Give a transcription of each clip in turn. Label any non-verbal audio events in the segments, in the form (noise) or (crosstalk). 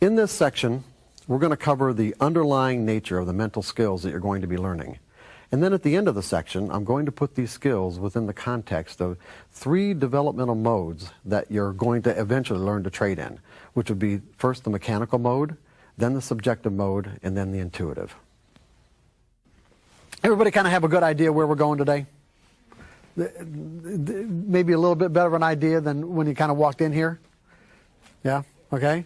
In this section, we're going to cover the underlying nature of the mental skills that you're going to be learning. And then at the end of the section, I'm going to put these skills within the context of three developmental modes that you're going to eventually learn to trade in, which would be first the mechanical mode, then the subjective mode, and then the intuitive. Everybody kind of have a good idea where we're going today? Maybe a little bit better of an idea than when you kind of walked in here? Yeah? Okay?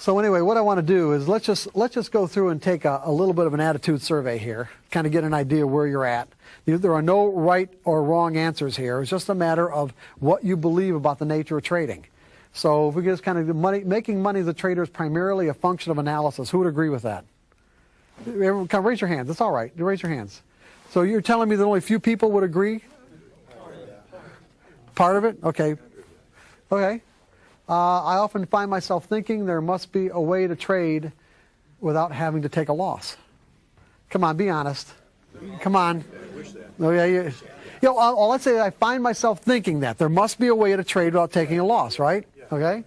So anyway, what I want to do is let's just let's just go through and take a, a, little bit of an attitude survey here, kind of get an idea where you're at. There are no right or wrong answers here. It's just a matter of what you believe about the nature of trading. So if we just kind of money, making money as a trader is primarily a function of analysis. Who would agree with that? Everyone, come raise your hands. It's all right. Raise your hands. So you're telling me that only a few people would agree? Part of it? Okay. Okay. Uh, I often find myself thinking there must be a way to trade without having to take a loss. Come on, be honest. Come on. Oh, yeah, you, you know, uh, let's say I find myself thinking that there must be a way to trade without taking a loss, right? Okay.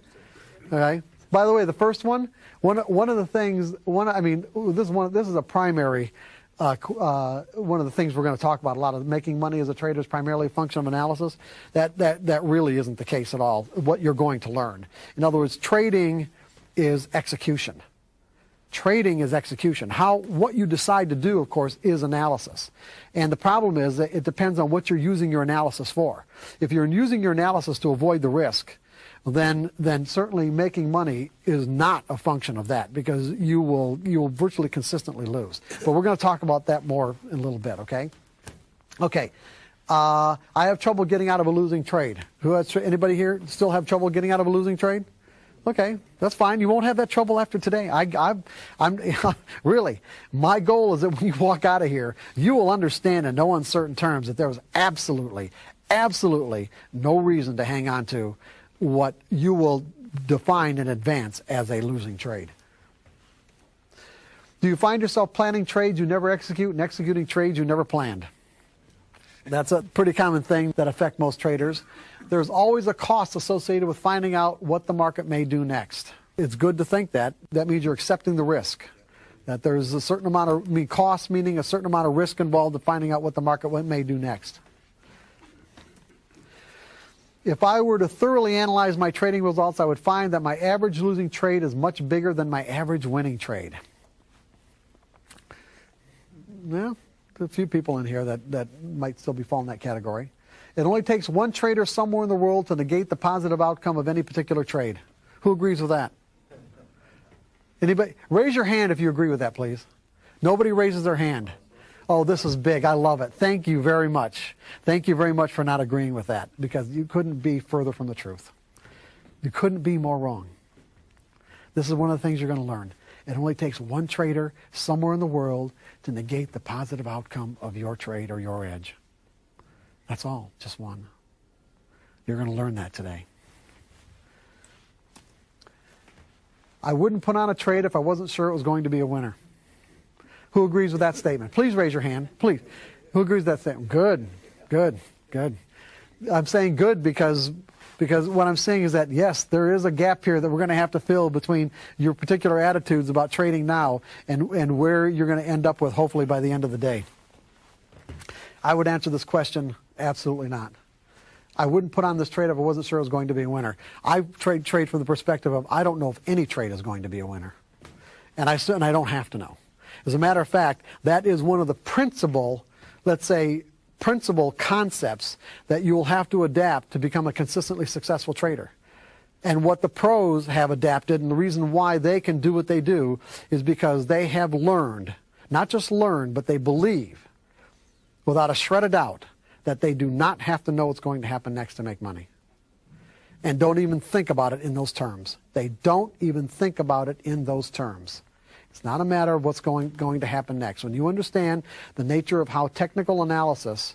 Okay. By the way, the first one, one one of the things, one I mean, this is one. This is a primary uh, uh, one of the things we're going to talk about a lot of making money as a trader is primarily a function of analysis. That, that, that really isn't the case at all, what you're going to learn. In other words, trading is execution. Trading is execution. How, what you decide to do, of course, is analysis. And the problem is that it depends on what you're using your analysis for. If you're using your analysis to avoid the risk, then then certainly making money is not a function of that because you will you will virtually consistently lose. But we're going to talk about that more in a little bit. Okay. Okay. Uh, I have trouble getting out of a losing trade. Who has anybody here still have trouble getting out of a losing trade? Okay, that's fine. You won't have that trouble after today. I, I, I'm (laughs) really. My goal is that when you walk out of here, you will understand in no uncertain terms that there was absolutely, absolutely no reason to hang on to what you will define in advance as a losing trade. Do you find yourself planning trades you never execute and executing trades you never planned? That's a pretty common thing that affect most traders. There's always a cost associated with finding out what the market may do next. It's good to think that. That means you're accepting the risk. That there's a certain amount of I mean, cost, meaning a certain amount of risk involved in finding out what the market may do next if I were to thoroughly analyze my trading results, I would find that my average losing trade is much bigger than my average winning trade. Well, a few people in here that, that might still be falling in that category. It only takes one trader somewhere in the world to negate the positive outcome of any particular trade. Who agrees with that? Anybody? Raise your hand if you agree with that, please. Nobody raises their hand. Oh, this is big. I love it. Thank you very much. Thank you very much for not agreeing with that because you couldn't be further from the truth. You couldn't be more wrong. This is one of the things you're going to learn. It only takes one trader somewhere in the world to negate the positive outcome of your trade or your edge. That's all, just one. You're going to learn that today. I wouldn't put on a trade if I wasn't sure it was going to be a winner. Who agrees with that statement? Please raise your hand. Please. Who agrees with that statement? Good, good, good. I'm saying good because because what I'm saying is that yes, there is a gap here that we're going to have to fill between your particular attitudes about trading now and and where you're going to end up with hopefully by the end of the day. I would answer this question absolutely not. I wouldn't put on this trade if I wasn't sure it was going to be a winner. I trade trade from the perspective of I don't know if any trade is going to be a winner, and I and I don't have to know. As a matter of fact, that is one of the principal, let's say, principal concepts that you will have to adapt to become a consistently successful trader. And what the pros have adapted, and the reason why they can do what they do, is because they have learned, not just learned, but they believe, without a shred of doubt, that they do not have to know what's going to happen next to make money. And don't even think about it in those terms. They don't even think about it in those terms. It's not a matter of what's going, going to happen next. When you understand the nature of how technical analysis,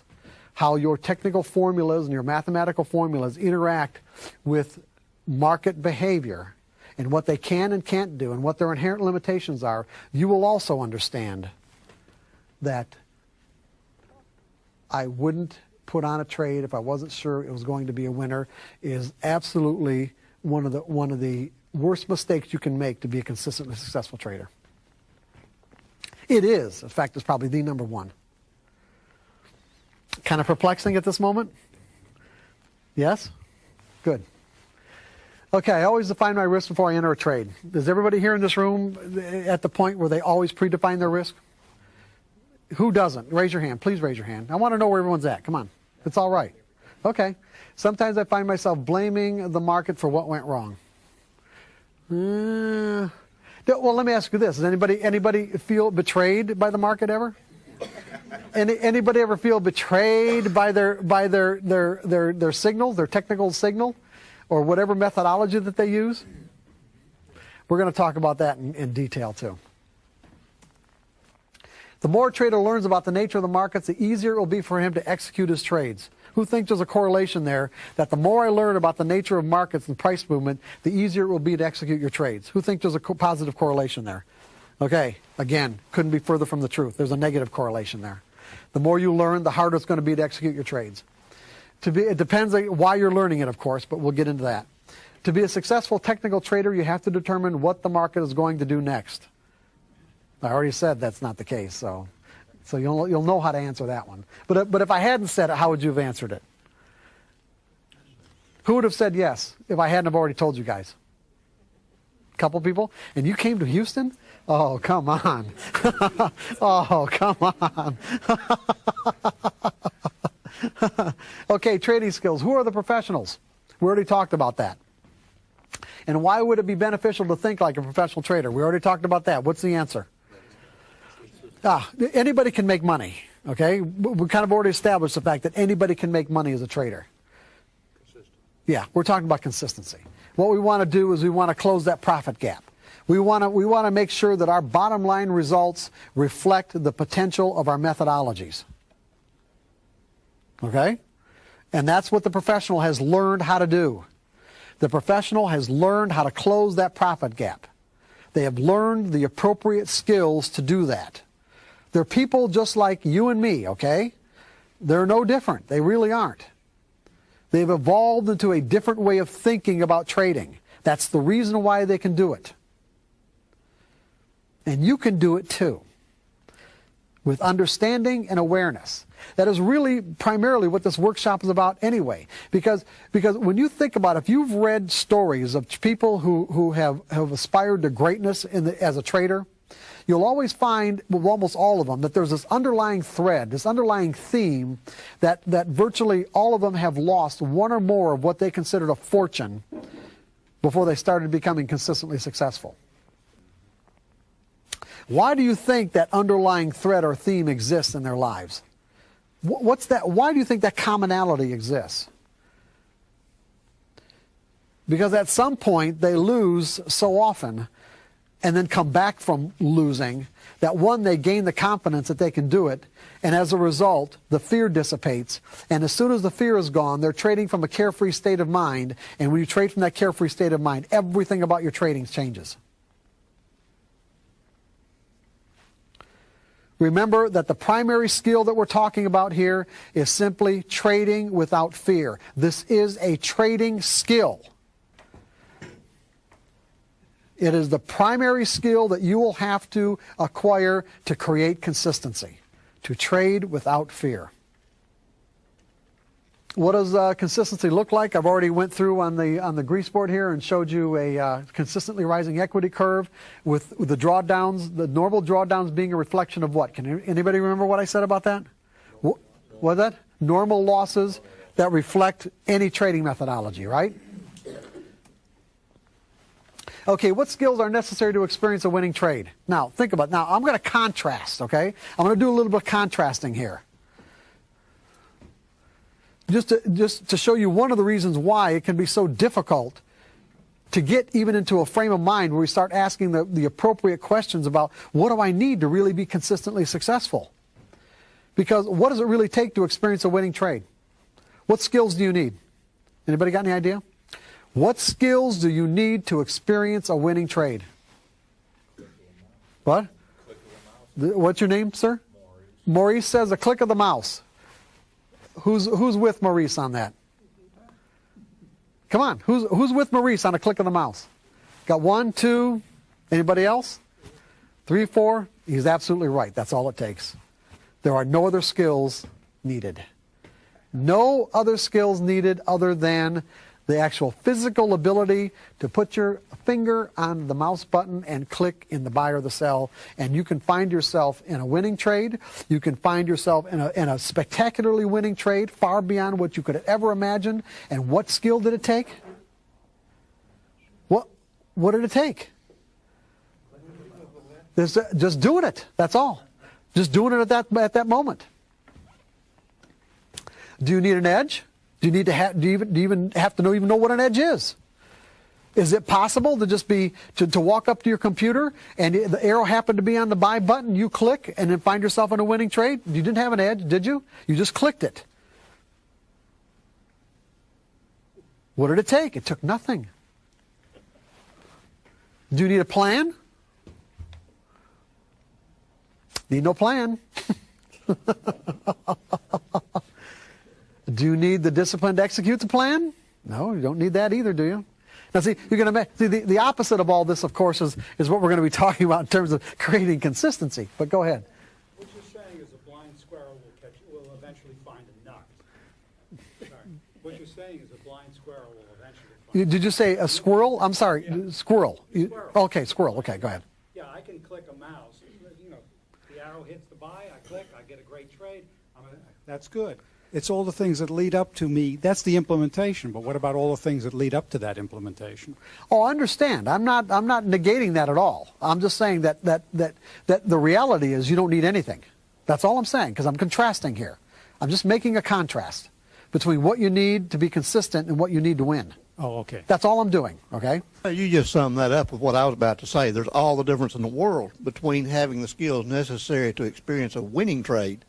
how your technical formulas and your mathematical formulas interact with market behavior and what they can and can't do and what their inherent limitations are, you will also understand that I wouldn't put on a trade if I wasn't sure it was going to be a winner is absolutely one of the one of the worst mistakes you can make to be a consistently successful trader. It is. In fact, it's probably the number one. Kind of perplexing at this moment? Yes? Good. Okay, I always define my risk before I enter a trade. Is everybody here in this room at the point where they always predefine their risk? Who doesn't? Raise your hand. Please raise your hand. I want to know where everyone's at. Come on. It's all right. Okay. Sometimes I find myself blaming the market for what went wrong. Uh, well, let me ask you this: Does anybody anybody feel betrayed by the market ever? Any, anybody ever feel betrayed by their by their their their their signal, their technical signal, or whatever methodology that they use? We're going to talk about that in, in detail too. The more a trader learns about the nature of the markets, the easier it will be for him to execute his trades. Who thinks there's a correlation there that the more I learn about the nature of markets and price movement, the easier it will be to execute your trades? Who thinks there's a co positive correlation there? Okay, again, couldn't be further from the truth. There's a negative correlation there. The more you learn, the harder it's going to be to execute your trades. To be, it depends on why you're learning it, of course, but we'll get into that. To be a successful technical trader, you have to determine what the market is going to do next. I already said that's not the case, so so you'll, you'll know how to answer that one. But, uh, but if I hadn't said it, how would you have answered it? Who would have said yes if I hadn't have already told you guys? A couple people? And you came to Houston? Oh, come on. (laughs) oh, come on. (laughs) okay, trading skills. Who are the professionals? We already talked about that. And why would it be beneficial to think like a professional trader? We already talked about that. What's the answer? Ah, anybody can make money. Okay, we kind of already established the fact that anybody can make money as a trader. Consistent. Yeah, we're talking about consistency. What we want to do is we want to close that profit gap. We want to we want to make sure that our bottom line results reflect the potential of our methodologies. Okay? And that's what the professional has learned how to do. The professional has learned how to close that profit gap. They have learned the appropriate skills to do that. They're people just like you and me, okay? They're no different. They really aren't. They've evolved into a different way of thinking about trading. That's the reason why they can do it. And you can do it too. With understanding and awareness. That is really primarily what this workshop is about anyway. Because, because when you think about it, if you've read stories of people who, who have, have aspired to greatness the, as a trader, you'll always find, with almost all of them, that there's this underlying thread, this underlying theme that, that virtually all of them have lost one or more of what they considered a fortune before they started becoming consistently successful. Why do you think that underlying thread or theme exists in their lives? What's that? Why do you think that commonality exists? Because at some point they lose so often and then come back from losing, that one, they gain the confidence that they can do it, and as a result, the fear dissipates. And as soon as the fear is gone, they're trading from a carefree state of mind, and when you trade from that carefree state of mind, everything about your trading changes. Remember that the primary skill that we're talking about here is simply trading without fear. This is a trading skill. It is the primary skill that you will have to acquire to create consistency, to trade without fear. What does uh, consistency look like? I've already went through on the on the grease board here and showed you a uh, consistently rising equity curve with, with, the drawdowns, the normal drawdowns being a reflection of what? Can anybody remember what I said about that? What was that? Normal losses that reflect any trading methodology, right? Okay, what skills are necessary to experience a winning trade? Now, think about it. Now, I'm going to contrast, okay? I'm going to do a little bit of contrasting here. Just to, just to show you one of the reasons why it can be so difficult to get even into a frame of mind where we start asking the, the appropriate questions about what do I need to really be consistently successful? Because what does it really take to experience a winning trade? What skills do you need? Anybody got any idea? What skills do you need to experience a winning trade? What? What's your name, sir? Maurice. Maurice says a click of the mouse. Who's who's with Maurice on that? Come on, who's who's with Maurice on a click of the mouse? Got one, two, anybody else? Three, four? He's absolutely right. That's all it takes. There are no other skills needed. No other skills needed other than the actual physical ability to put your finger on the mouse button and click in the buy or the sell, and you can find yourself in a winning trade. You can find yourself in a, in a spectacularly winning trade, far beyond what you could ever imagine. And what skill did it take? What, what did it take? Just, just doing it. That's all. Just doing it at that, at that moment. Do you need an edge? Do you need to have, do you even, do you even have to know, even know what an edge is? Is it possible to just be, to, to walk up to your computer and the arrow happened to be on the buy button, you click and then find yourself in a winning trade? You didn't have an edge, did you? You just clicked it. What did it take? It took nothing. Do you need a plan? Need no plan. (laughs) Do you need the discipline to execute the plan? No, you don't need that either, do you? Now, see, you're going to see the, the opposite of all this, of course, is, is what we're going to be (laughs) talking about in terms of creating consistency. But go ahead. What you're saying is a blind squirrel will catch, will eventually find a nut. Sorry. What you're saying is a blind squirrel will eventually You- find. Did you say a squirrel? I'm sorry, Yeah. squirrel. Squirrel. Okay, squirrel. Okay, go ahead. Yeah, I can click a mouse, you know, the arrow hits the buy, I click, I get a great trade. I'm a- That's good. It's all the things that lead up to me. That's the implementation, but what about all the things that lead up to that implementation? Oh, I understand. I'm not. I'm not negating that at all. I'm just saying that that that that the reality is you don't need anything. That's all I'm saying because I'm contrasting here. I'm just making a contrast between what you need to be consistent and what you need to win. Oh, okay. That's all I'm doing. Okay. You just summed that up with what I was about to say. There's all the difference in the world between having the skills necessary to experience a winning trade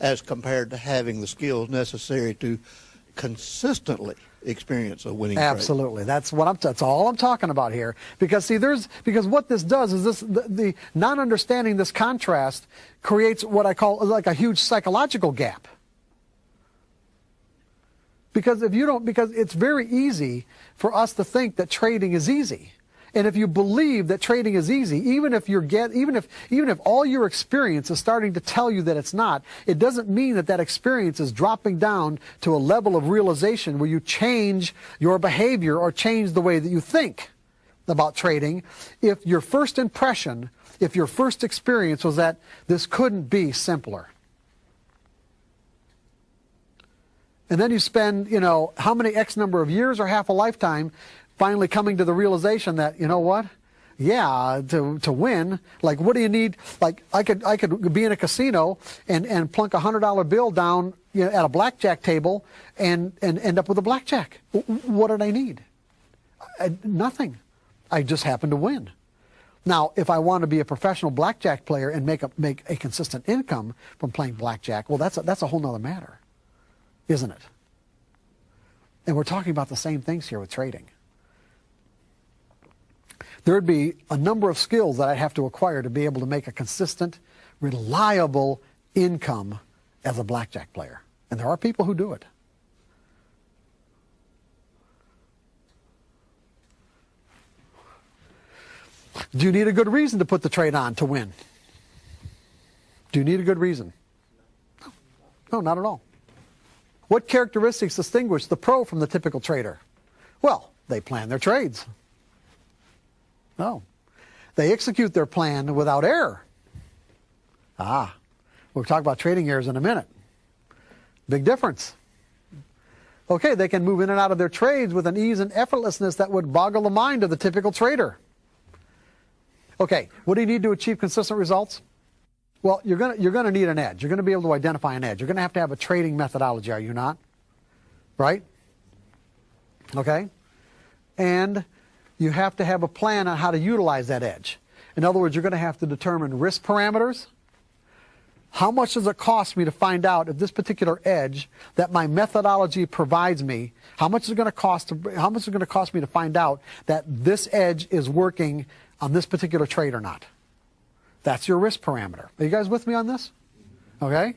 as compared to having the skills necessary to consistently experience a winning trade. Absolutely. That's what I'm. That's all I'm talking about here. Because see, there's because what this does is this the, the not understanding this contrast creates what I call like a huge psychological gap. Because if you don't, because it's very easy for us to think that trading is easy. And if you believe that trading is easy, even if you're get, even if, even if all your experience is starting to tell you that it's not, it doesn't mean that that experience is dropping down to a level of realization where you change your behavior or change the way that you think about trading. If your first impression, if your first experience was that this couldn't be simpler. And then you spend, you know, how many X number of years or half a lifetime finally coming to the realization that, you know what? Yeah, to, to win, like what do you need? Like I could I could be in a casino and, and plunk a hundred dollar bill down you know, at a blackjack table and, and end up with a blackjack. What did I need? I, nothing. I just happened to win. Now, if I want to be a professional blackjack player and make a make a consistent income from playing blackjack, well, that's a, that's a whole nother matter, isn't it? And we're talking about the same things here with trading. There'd be a number of skills that I'd have to acquire to be able to make a consistent, reliable income as a blackjack player. And there are people who do it. Do you need a good reason to put the trade on to win? Do you need a good reason? No, no not at all. What characteristics distinguish the pro from the typical trader? Well, they plan their trades. No. They execute their plan without error. Ah, we'll talk about trading errors in a minute. Big difference. Okay, they can move in and out of their trades with an ease and effortlessness that would boggle the mind of the typical trader. Okay, what do you need to achieve consistent results? Well, you're going you're to need an edge. You're going to be able to identify an edge. You're going to have to have a trading methodology, are you not? Right? Okay? And you have to have a plan on how to utilize that edge. In other words, you're going to have to determine risk parameters. How much does it cost me to find out if this particular edge that my methodology provides me, how much is it going to cost to, how much is it going to cost me to find out that this edge is working on this particular trade or not? That's your risk parameter. Are you guys with me on this? Okay?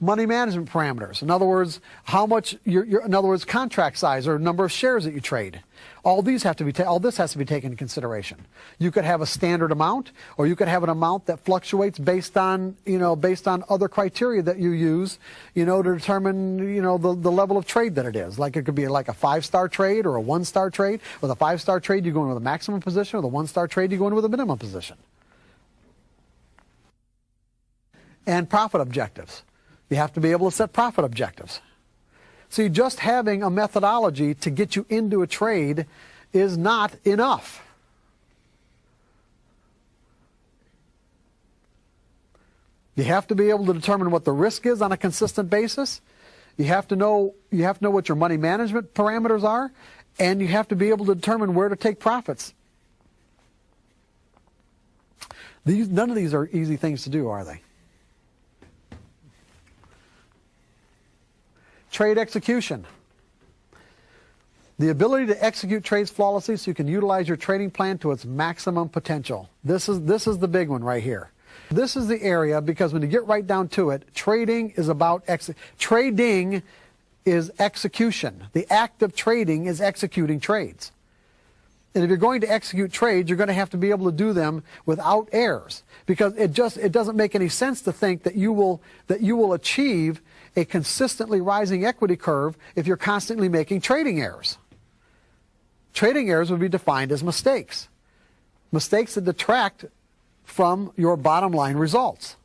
Money management parameters. In other words, how much, your, your, in other words, contract size or number of shares that you trade. All these have to be all this has to be taken into consideration. You could have a standard amount, or you could have an amount that fluctuates based on you know based on other criteria that you use, you know, to determine you know the, the level of trade that it is. Like it could be like a five star trade or a one star trade. With a five star trade, you go in with a maximum position, or a one star trade, you go in with a minimum position. And profit objectives. You have to be able to set profit objectives. See, just having a methodology to get you into a trade is not enough. You have to be able to determine what the risk is on a consistent basis. You have to know you have to know what your money management parameters are, and you have to be able to determine where to take profits. These, none of these are easy things to do, are they? Trade execution. The ability to execute trades flawlessly so you can utilize your trading plan to its maximum potential. This is, this is the big one right here. This is the area because when you get right down to it, trading is about trading is execution. The act of trading is executing trades. And if you're going to execute trades, you're going to have to be able to do them without errors because it just it doesn't make any sense to think that you will that you will achieve a consistently rising equity curve if you're constantly making trading errors. Trading errors would be defined as mistakes. Mistakes that detract from your bottom line results.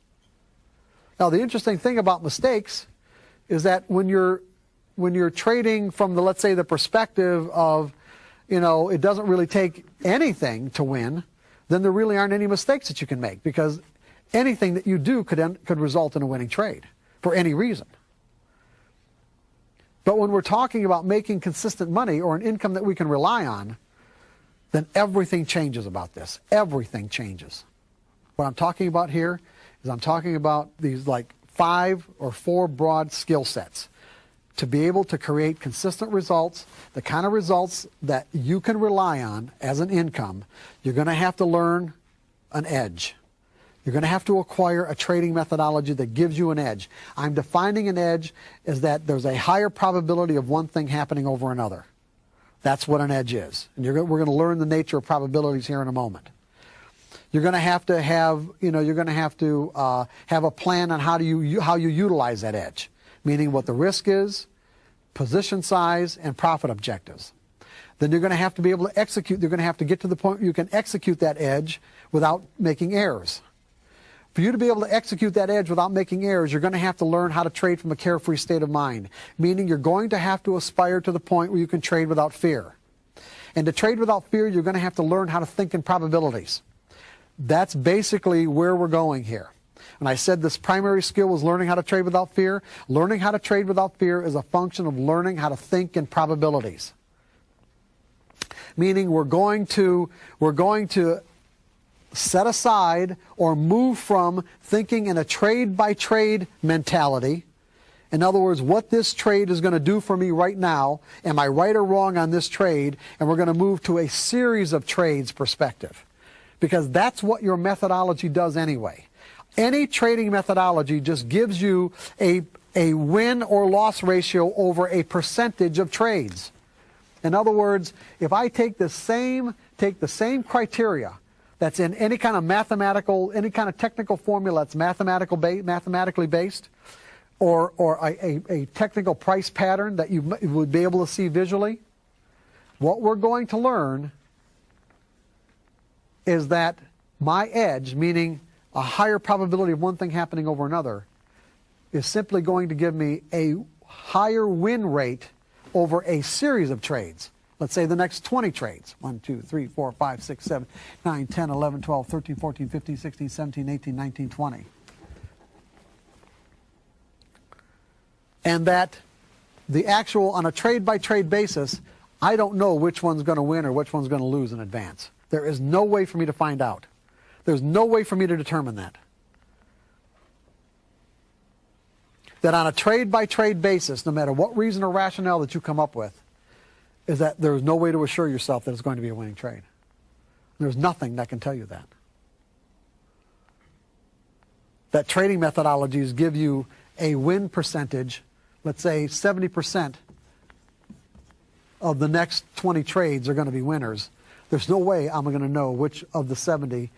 Now the interesting thing about mistakes is that when you're when you're trading from the let's say the perspective of you know, it doesn't really take anything to win, then there really aren't any mistakes that you can make because anything that you do could, end, could result in a winning trade for any reason. But when we're talking about making consistent money or an income that we can rely on, then everything changes about this. Everything changes. What I'm talking about here is I'm talking about these like five or four broad skill sets to be able to create consistent results, the kind of results that you can rely on as an income, you're going to have to learn an edge. You're going to have to acquire a trading methodology that gives you an edge. I'm defining an edge as that there's a higher probability of one thing happening over another. That's what an edge is. And we're going to learn the nature of probabilities here in a moment. You're going to have to have, you know, you're going to have to uh, have a plan on how do you how you utilize that edge, meaning what the risk is, position size, and profit objectives. Then you're going to have to be able to execute. You're going to have to get to the point where you can execute that edge without making errors. For you to be able to execute that edge without making errors, you're going to have to learn how to trade from a carefree state of mind, meaning you're going to have to aspire to the point where you can trade without fear. And to trade without fear, you're going to have to learn how to think in probabilities. That's basically where we're going here. And I said this primary skill was learning how to trade without fear. Learning how to trade without fear is a function of learning how to think in probabilities. Meaning we're going to, we're going to set aside or move from thinking in a trade by trade mentality. In other words, what this trade is going to do for me right now, am I right or wrong on this trade? And we're going to move to a series of trades perspective. Because that's what your methodology does anyway. Any trading methodology just gives you a, a win or loss ratio over a percentage of trades. In other words, if I take the same, take the same criteria that's in any kind of mathematical, any kind of technical formula that's mathematical ba- mathematically based, or, or a, a, a technical price pattern that you would be able to see visually, what we're going to learn is that my edge, meaning a higher probability of one thing happening over another, is simply going to give me a higher win rate over a series of trades. Let's say the next 20 trades 1, 2, 3, 4, 5, 6, 7, 9, 10, 11, 12, 13, 14, 15, 16, 17, 18, 19, 20. And that the actual, on a trade by trade basis, I don't know which one's going to win or which one's going to lose in advance. There is no way for me to find out. There's no way for me to determine that. That on a trade by trade basis, no matter what reason or rationale that you come up with, is that there is no way to assure yourself that it's going to be a winning trade. There's nothing that can tell you that. That trading methodologies give you a win percentage, let's say 70% of the next 20 trades are going to be winners, there's no way I'm going to know which of the 70,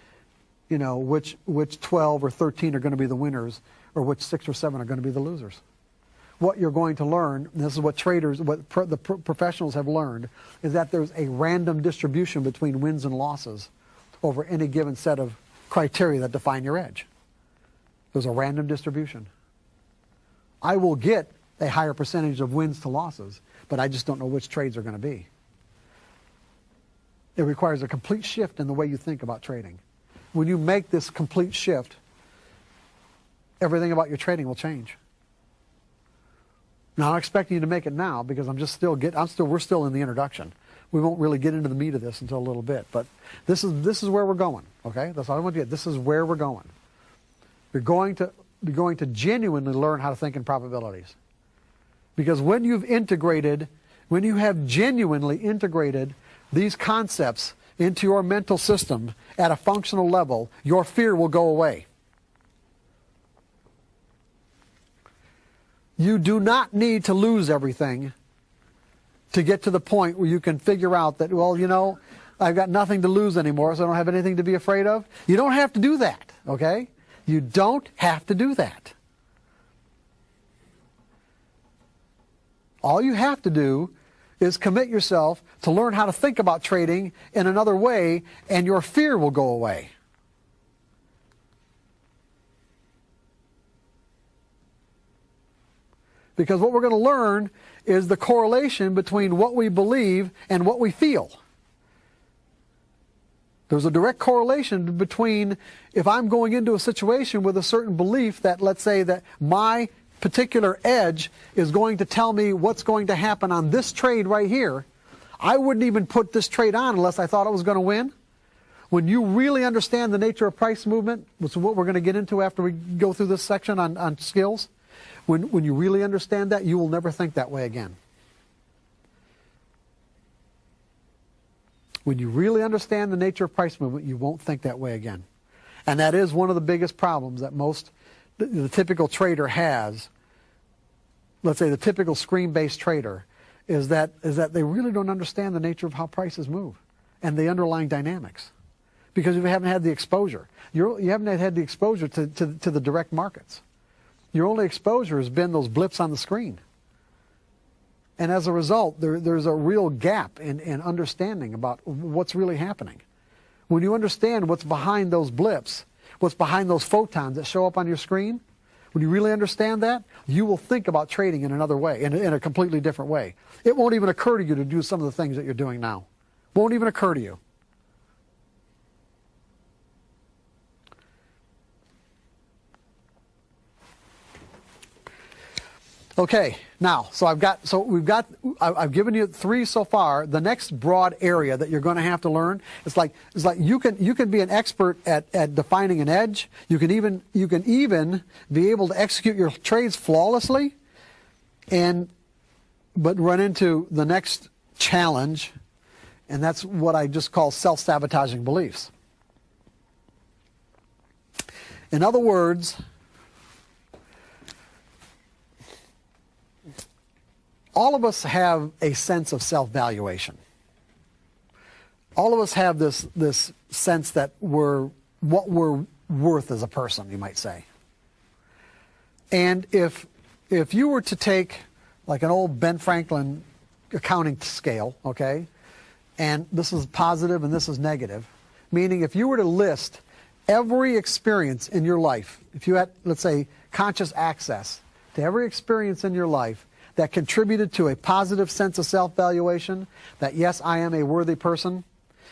you know, which, which 12 or 13 are going to be the winners or which six or seven are going to be the losers. What you're going to learn, this is what traders, what pro, the pro, professionals have learned, is that there's a random distribution between wins and losses over any given set of criteria that define your edge. There's a random distribution. I will get a higher percentage of wins to losses, but I just don't know which trades are going to be. It requires a complete shift in the way you think about trading. When you make this complete shift, everything about your trading will change. Now, I'm expecting you to make it now because I'm just still get. I'm still. We're still in the introduction. We won't really get into the meat of this until a little bit. But this is this is where we're going. Okay, that's all I want to get. This is where we're going. You're going to you're going to genuinely learn how to think in probabilities. Because when you've integrated, when you have genuinely integrated these concepts into your mental system at a functional level, your fear will go away. You do not need to lose everything to get to the point where you can figure out that, well, you know, I've got nothing to lose anymore, so I don't have anything to be afraid of. You don't have to do that, okay? You don't have to do that. All you have to do is commit yourself to learn how to think about trading in another way, and your fear will go away. Because what we're going to learn is the correlation between what we believe and what we feel. There's a direct correlation between if I'm going into a situation with a certain belief that, let's say, that my particular edge is going to tell me what's going to happen on this trade right here, I wouldn't even put this trade on unless I thought it was going to win. When you really understand the nature of price movement, which is what we're going to get into after we go through this section on, on skills, when, when you really understand that, you will never think that way again. When you really understand the nature of price movement, you won't think that way again. And that is one of the biggest problems that most, the, the typical trader has. Let's say the typical screen-based trader is that, is that they really don't understand the nature of how prices move and the underlying dynamics because you haven't had the exposure. You're, you haven't had the exposure to, to, to the direct markets. Your only exposure has been those blips on the screen. And as a result, there, there's a real gap in, in understanding about what's really happening. When you understand what's behind those blips, what's behind those photons that show up on your screen, when you really understand that, you will think about trading in another way, in, in a completely different way. It won't even occur to you to do some of the things that you're doing now. Won't even occur to you. Okay, now, so I've got, so we've got, I've given you three so far. The next broad area that you're going to have to learn, it's like, it's like you can, you can be an expert at, at defining an edge. You can even, you can even be able to execute your trades flawlessly and, but run into the next challenge, and that's what I just call self-sabotaging beliefs. In other words, all of us have a sense of self-valuation. All of us have this, this sense that we're what we're worth as a person, you might say. And if, if you were to take like an old Ben Franklin accounting scale, okay, and this is positive and this is negative, meaning if you were to list every experience in your life, if you had, let's say, conscious access to every experience in your life that contributed to a positive sense of self-valuation, that yes, I am a worthy person.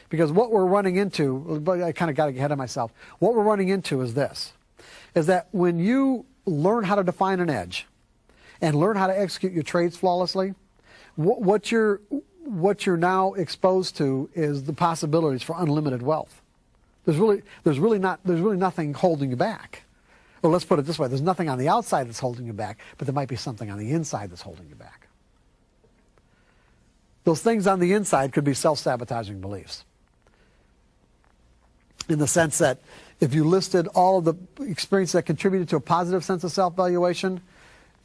Because what we're running into, but I kind of got ahead of myself. What we're running into is this, is that when you learn how to define an edge and learn how to execute your trades flawlessly, what, what you're, what you're now exposed to is the possibilities for unlimited wealth. There's really, there's really not, there's really nothing holding you back. Well, let's put it this way. There's nothing on the outside that's holding you back, but there might be something on the inside that's holding you back. Those things on the inside could be self-sabotaging beliefs. In the sense that if you listed all of the experiences that contributed to a positive sense of self-valuation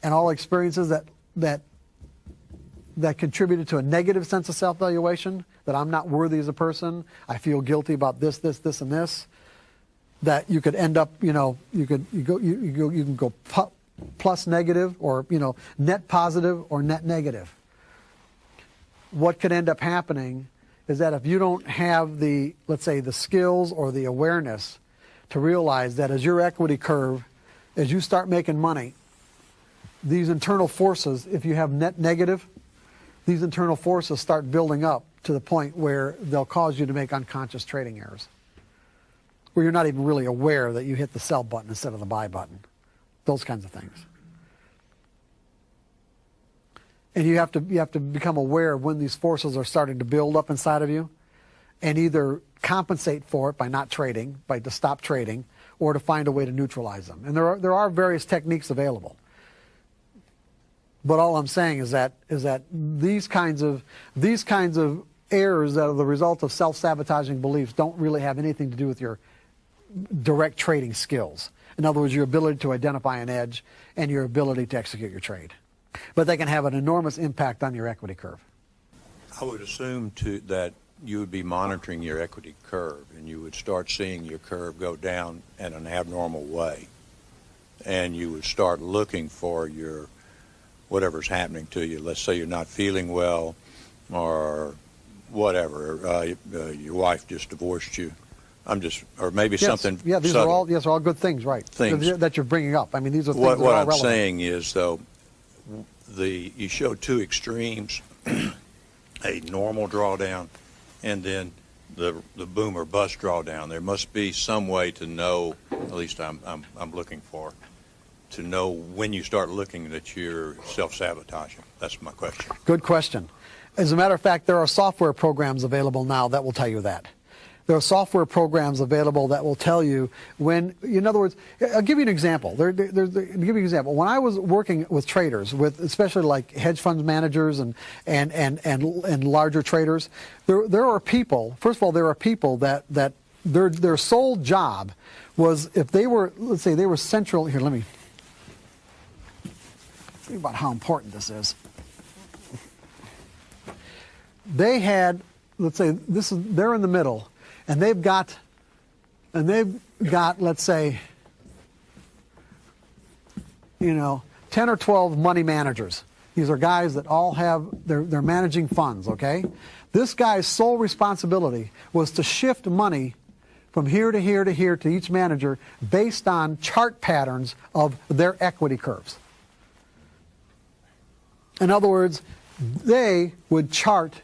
and all experiences that, that that contributed to a negative sense of self-valuation, that I'm not worthy as a person, I feel guilty about this, this, this, and this, that you could end up, you know, you could you go you, you go you can go plus negative or you know net positive or net negative. What could end up happening is that if you don't have the let's say the skills or the awareness to realize that as your equity curve, as you start making money, these internal forces, if you have net negative, these internal forces start building up to the point where they'll cause you to make unconscious trading errors where you're not even really aware that you hit the sell button instead of the buy button. Those kinds of things. And you have to you have to become aware of when these forces are starting to build up inside of you and either compensate for it by not trading, by to stop trading, or to find a way to neutralize them. And there are there are various techniques available. But all I'm saying is that is that these kinds of these kinds of errors that are the result of self-sabotaging beliefs don't really have anything to do with your direct trading skills. In other words, your ability to identify an edge and your ability to execute your trade. But they can have an enormous impact on your equity curve. I would assume to, that you would be monitoring your equity curve and you would start seeing your curve go down in an abnormal way. And you would start looking for your whatever's happening to you. Let's say you're not feeling well or whatever. Uh, uh, your wife just divorced you I'm just, or maybe Yes, something. Yeah, these subtle. are all yes, are all good things, right? Things. that you're bringing up. I mean, these are things What, what are I'm relevant. saying is, though, the you show two extremes: (clears throat) a normal drawdown, and then the the boom or bust drawdown. There must be some way to know. At least I'm I'm, I'm looking for to know when you start looking that you're self-sabotaging. That's my question. Good question. As a matter of fact, there are software programs available now that will tell you that. There are software programs available that will tell you when, in other words, I'll give you an example. There, there, there, give you an example. When I was working with traders, with especially like hedge fund managers and, and, and, and, and larger traders, there, there are people, first of all, there are people that, that their, their sole job was if they were, let's say they were central, here, let me, think about how important this is. They had, let's say, this is, they're in the middle and they've got, and they've got, let's say, you know, 10 or 12 money managers. These are guys that all have, they're, they're managing funds, okay? This guy's sole responsibility was to shift money from here to here to here to each manager based on chart patterns of their equity curves. In other words, they would chart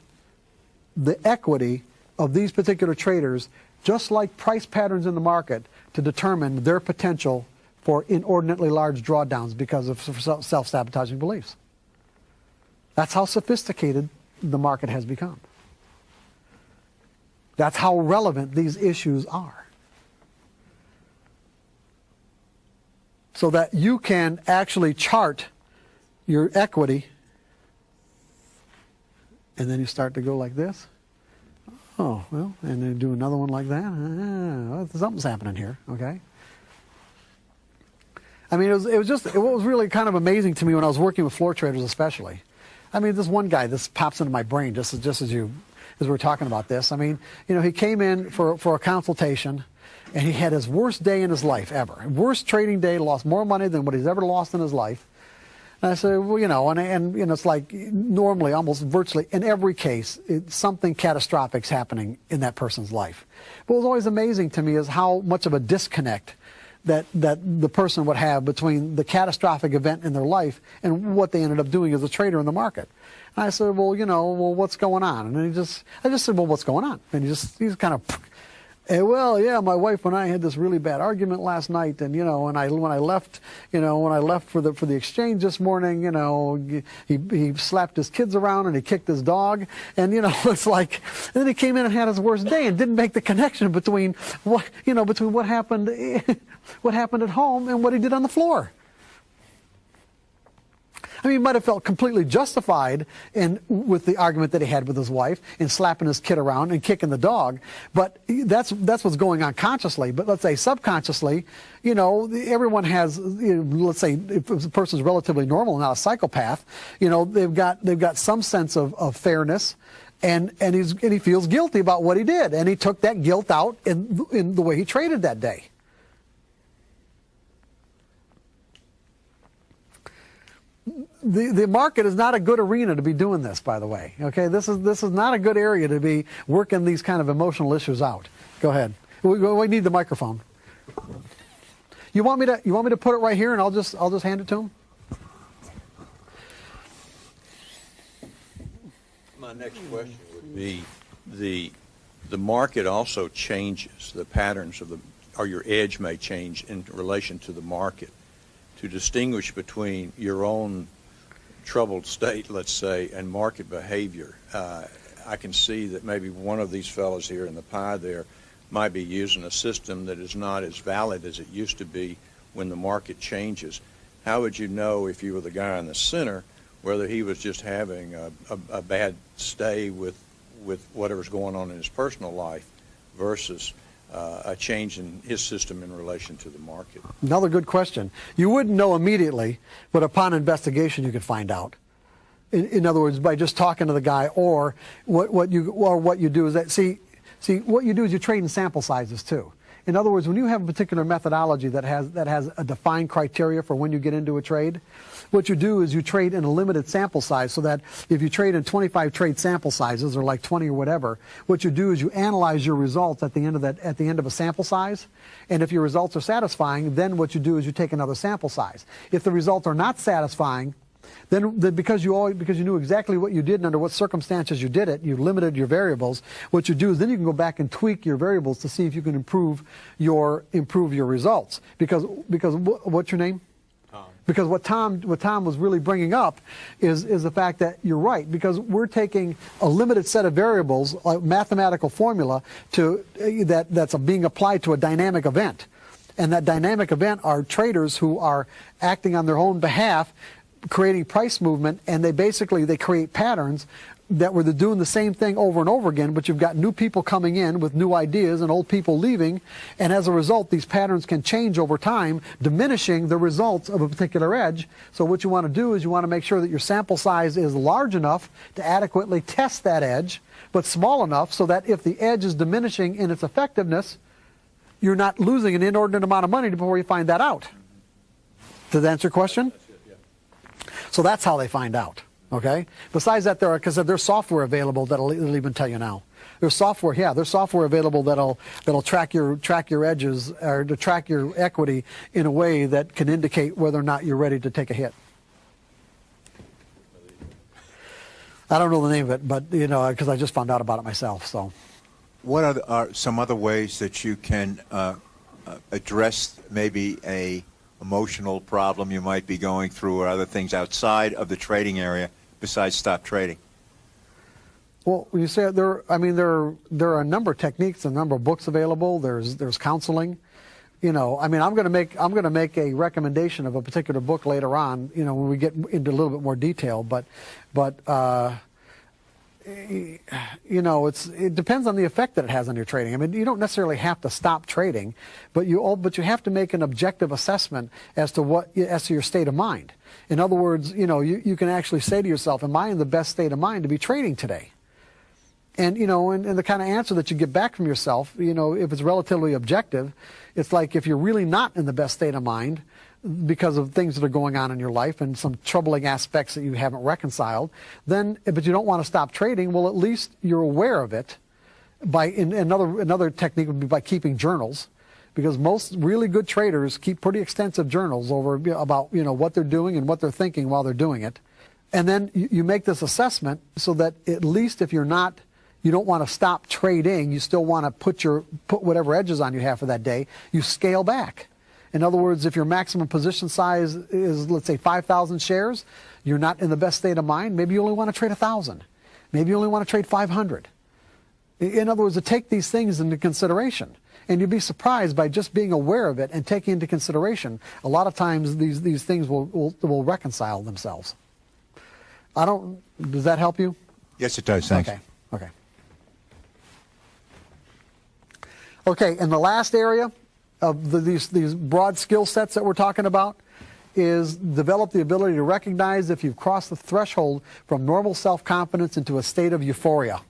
the equity of these particular traders, just like price patterns in the market, to determine their potential for inordinately large drawdowns because of self-sabotaging beliefs. That's how sophisticated the market has become. That's how relevant these issues are. So that you can actually chart your equity and then you start to go like this. Oh, well, and then do another one like that. Ah, something's happening here, okay? I mean, it was, it was just, it was really kind of amazing to me when I was working with floor traders, especially. I mean, this one guy, this pops into my brain just as, just as you, as we were talking about this. I mean, you know, he came in for, for a consultation and he had his worst day in his life ever. Worst trading day, lost more money than what he's ever lost in his life. And I said, well, you know, and, and you know, it's like normally, almost virtually in every case, it, something catastrophic is happening in that person's life. But what was always amazing to me is how much of a disconnect that, that the person would have between the catastrophic event in their life and what they ended up doing as a trader in the market. And I said, well, you know, well, what's going on? And he just, I just said, well, what's going on? And he just, he's kind of and well, yeah, my wife and I had this really bad argument last night, and you know, and I when I left, you know, when I left for the for the exchange this morning, you know, he he slapped his kids around and he kicked his dog, and you know, (laughs) it's like, and then he came in and had his worst day and didn't make the connection between what you know between what happened, (laughs) what happened at home and what he did on the floor. I mean, he might have felt completely justified in with the argument that he had with his wife in slapping his kid around and kicking the dog. But that's that's what's going on consciously. But let's say subconsciously, you know, everyone has. You know, let's say if a person's relatively normal, not a psychopath, you know, they've got they've got some sense of, of fairness. And, and, he's, and he feels guilty about what he did. And he took that guilt out in, in the way he traded that day. The, the market is not a good arena to be doing this, by the way. Okay, this is this is not a good area to be working these kind of emotional issues out. Go ahead. We, we need the microphone. You want me to you want me to put it right here, and I'll just I'll just hand it to him. My next question would be the the market also changes the patterns of the or your edge may change in relation to the market to distinguish between your own troubled state, let's say, and market behavior. Uh, I can see that maybe one of these fellows here in the pie there might be using a system that is not as valid as it used to be when the market changes. How would you know if you were the guy in the center whether he was just having a, a, a bad stay with with whatever's going on in his personal life versus uh, a change in his system in relation to the market? Another good question. You wouldn't know immediately, but upon investigation, you could find out. In, in other words, by just talking to the guy, or what, what you or what you do is that see, see what you do is you trade in sample sizes too. In other words, when you have a particular methodology that has, that has a defined criteria for when you get into a trade, what you do is you trade in a limited sample size so that if you trade in 25 trade sample sizes or like 20 or whatever, what you do is you analyze your results at the end of that, at the end of a sample size. And if your results are satisfying, then what you do is you take another sample size. If the results are not satisfying, then, then because you always, because you knew exactly what you did and under what circumstances you did it, you limited your variables. What you do is then you can go back and tweak your variables to see if you can improve your improve your results. Because because what's your name? Tom. Because what Tom, what Tom was really bringing up is, is the fact that you're right, because we're taking a limited set of variables, a mathematical formula, to, eh, that, that's being applied to a dynamic event. And that dynamic event are traders who are acting on their own behalf creating price movement and they basically they create patterns that were doing the same thing over and over again, but you've got new people coming in with new ideas and old people leaving, and as a result, these patterns can change over time, diminishing the results of a particular edge. So what you want to do is you want to make sure that your sample size is large enough to adequately test that edge, but small enough so that if the edge is diminishing in its effectiveness, you're not losing an inordinate amount of money before you find that out. Does that answer your question? So that's how they find out. Okay. Besides that, there are because there's software available that'll, that'll even tell you now. There's software, yeah. There's software available that'll that'll track your track your edges or to track your equity in a way that can indicate whether or not you're ready to take a hit. I don't know the name of it, but you know, because I just found out about it myself. So, what are, the, are some other ways that you can uh, uh address maybe a emotional problem you might be going through or other things outside of the trading area besides stop trading? Well, you say there. I mean, there there are a number of techniques, a number of books available. There's there's counseling. You know, I mean, I'm going to make I'm going to make a recommendation of a particular book later on. You know, when we get into a little bit more detail. But, but uh, you know, it's it depends on the effect that it has on your trading. I mean, you don't necessarily have to stop trading, but you all, but you have to make an objective assessment as to what as to your state of mind. In other words, you know, you, you can actually say to yourself, "Am I in the best state of mind to be trading today?" And you know, and, and the kind of answer that you get back from yourself, you know, if it's relatively objective, it's like if you're really not in the best state of mind, because of things that are going on in your life and some troubling aspects that you haven't reconciled, then, but you don't want to stop trading, well, at least you're aware of it. By in, another another technique would be by keeping journals, because most really good traders keep pretty extensive journals over about you know what they're doing and what they're thinking while they're doing it, and then you, you make this assessment so that at least if you're not you don't want to stop trading, you still want to put your put whatever edges on you have for that day, you scale back. In other words, if your maximum position size is, let's say, 5,000 shares, you're not in the best state of mind. Maybe you only want to trade 1,000. Maybe you only want to trade 500. In other words, to take these things into consideration. And you'd be surprised by just being aware of it and taking into consideration. A lot of times these, these things will, will, will reconcile themselves. I don't, does that help you? Yes, it does. Thanks. Okay, okay. Okay, and the last area of the, these, these broad skill sets that we're talking about is develop the ability to recognize if you've crossed the threshold from normal self-confidence into a state of euphoria.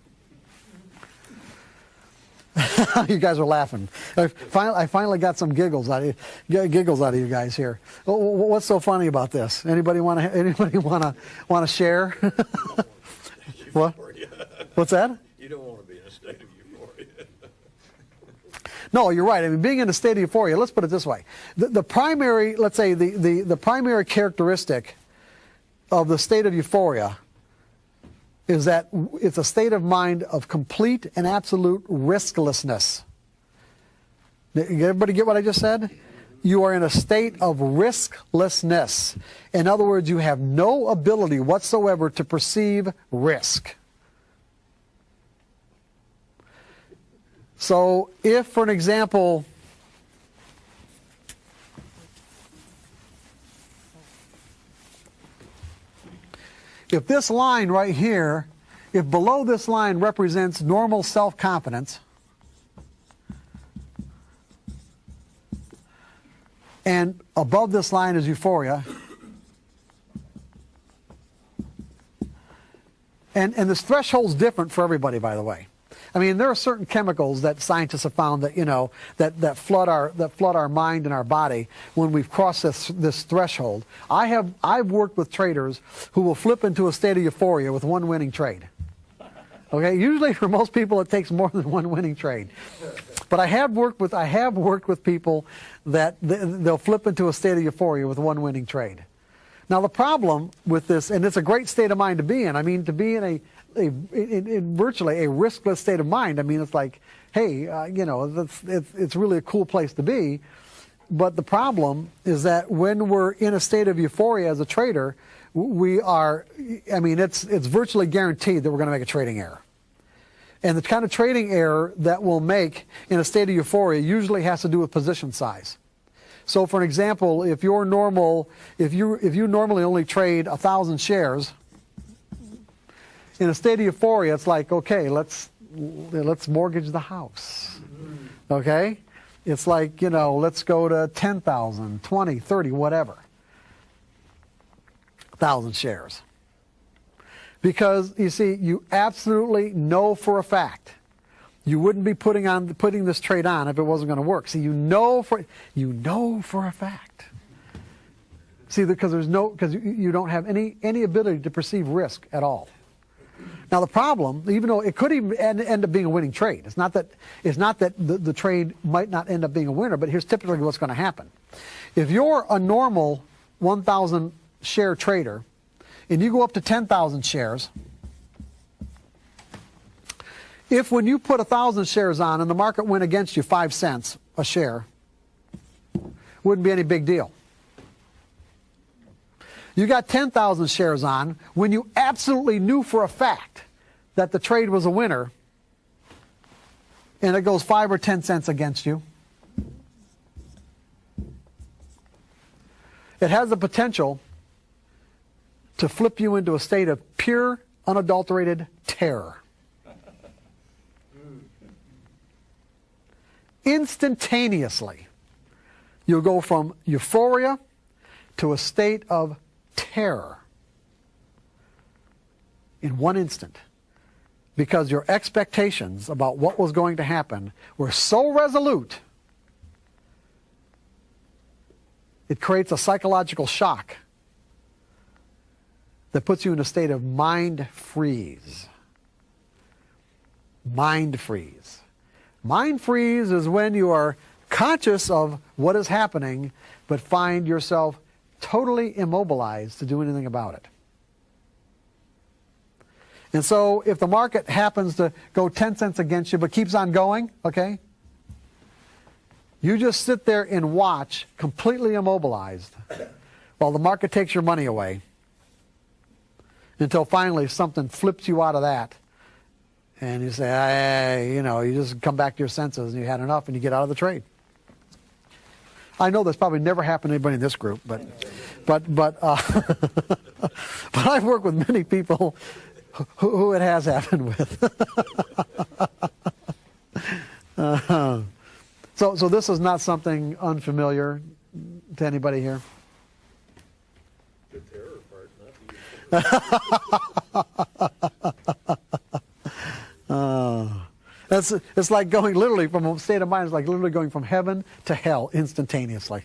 (laughs) you guys are laughing. I finally, I finally got some giggles out of you, giggles out of you guys here. Wh- wh- What's so funny about this? Anybody want to? (laughs) Anybody want to want to share? (laughs) what? What's that? You don't want to be in a state of euphoria. No, you're right. I mean, being in a state of euphoria, let's put it this way. The, the primary, let's say, the, the, the primary characteristic of the state of euphoria is that it's a state of mind of complete and absolute risklessness. Everybody get what I just said? You are in a state of risklessness. In other words, you have no ability whatsoever to perceive risk. So, if, for an example, if this line right here, if below this line represents normal self confidence, and above this line is euphoria, and, and this threshold's different for everybody, by the way. I mean, there are certain chemicals that scientists have found that you know that, that flood our that flood our mind and our body when we've crossed this this threshold. I have I've worked with traders who will flip into a state of euphoria with one winning trade. Okay, usually (laughs) for most people it takes more than one winning trade. But I have worked with I have worked with people that th- they'll flip into a state of euphoria with one winning trade. Now the problem with this, and it's a great state of mind to be in. I mean, to be in a, a in, in virtually a riskless state of mind. I mean, it's like, hey, uh, you know, it's, it's it's really a cool place to be. But the problem is that when we're in a state of euphoria as a trader, we are. I mean, it's it's virtually guaranteed that we're going to make a trading error. And the kind of trading error that we'll make in a state of euphoria usually has to do with position size. So, for an example, if you're normal, if you if you normally only trade a thousand shares, in a state of euphoria, it's like, okay, let's let's mortgage the house. Okay, it's like you know, let's go to 10,000, 20, 30, whatever, thousand shares. Because you see, you absolutely know for a fact you wouldn't be putting on putting this trade on if it wasn't going to work. See, you know for you know for a fact. See, because there's no because you, you don't have any any ability to perceive risk at all. Now the problem, even though it could even end, end up being a winning trade, it's not that it's not that the, the trade might not end up being a winner. But here's typically what's going to happen: if you're a normal 1,000 share trader, and you go up to 10,000 shares, if when you put thousand shares on and the market went against you five cents a share, wouldn't be any big deal. You got 10,000 shares on when you absolutely knew for a fact that the trade was a winner and it goes five or 10 cents against you. It has the potential to flip you into a state of pure, unadulterated terror. Instantaneously, you'll go from euphoria to a state of terror in one instant because your expectations about what was going to happen were so resolute it creates a psychological shock that puts you in a state of mind freeze. Mind freeze. Mind freeze is when you are conscious of what is happening, but find yourself totally immobilized to do anything about it. And so if the market happens to go 10 cents against you but keeps on going, okay, you just sit there and watch completely immobilized while the market takes your money away until finally something flips you out of that and you say, hey, you know, you just come back to your senses and you had enough and you get out of the trade. I know that's probably never happened to anybody in this group, but, But but uh, (laughs) but I've worked with many people who, who it has happened with. Uh, (laughs) so so this is not something unfamiliar to anybody here. The terror part, not the (laughs) That's it's like going literally from a state of mind. It's like literally going from heaven to hell instantaneously.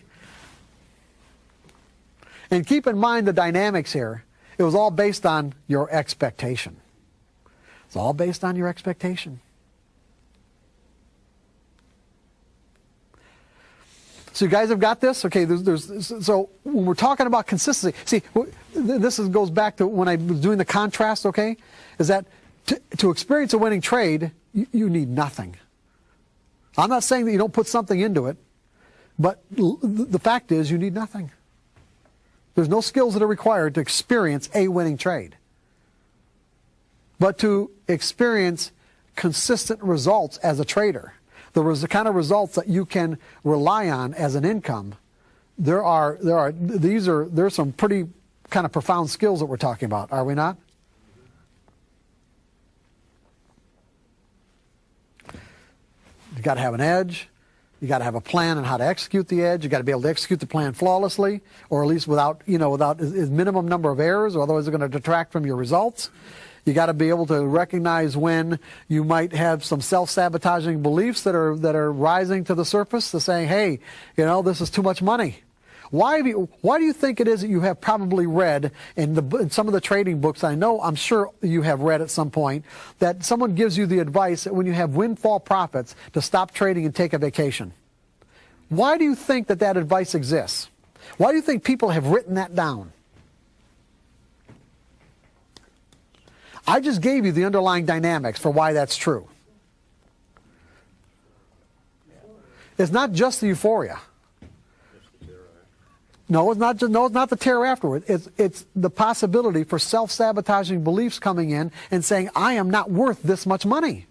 And keep in mind the dynamics here. It was all based on your expectation. It's all based on your expectation. So you guys have got this. Okay. There's, there's, so when we're talking about consistency, see, this is, goes back to when I was doing the contrast. Okay, is that to, to experience a winning trade, you, you need nothing. I'm not saying that you don't put something into it, but the fact is you need nothing. There's no skills that are required to experience a winning trade. But to experience consistent results as a trader, the kind of results that you can rely on as an income, there are there are these are there's some pretty kind of profound skills that we're talking about, are we not? Got to have an edge. You got to have a plan on how to execute the edge. You got to be able to execute the plan flawlessly, or at least without, you know, without a minimum number of errors, or otherwise they're going to detract from your results. You got to be able to recognize when you might have some self-sabotaging beliefs that are that are rising to the surface, to saying, "Hey, you know, this is too much money." Why, have you, why do you think it is that you have probably read in, the, in some of the trading books, I know, I'm sure you have read at some point, that someone gives you the advice that when you have windfall profits to stop trading and take a vacation? Why do you think that that advice exists? Why do you think people have written that down? I just gave you the underlying dynamics for why that's true. It's not just the euphoria. No, it's not. Just, no, it's not the terror afterward. It's it's the possibility for self-sabotaging beliefs coming in and saying, "I am not worth this much money,"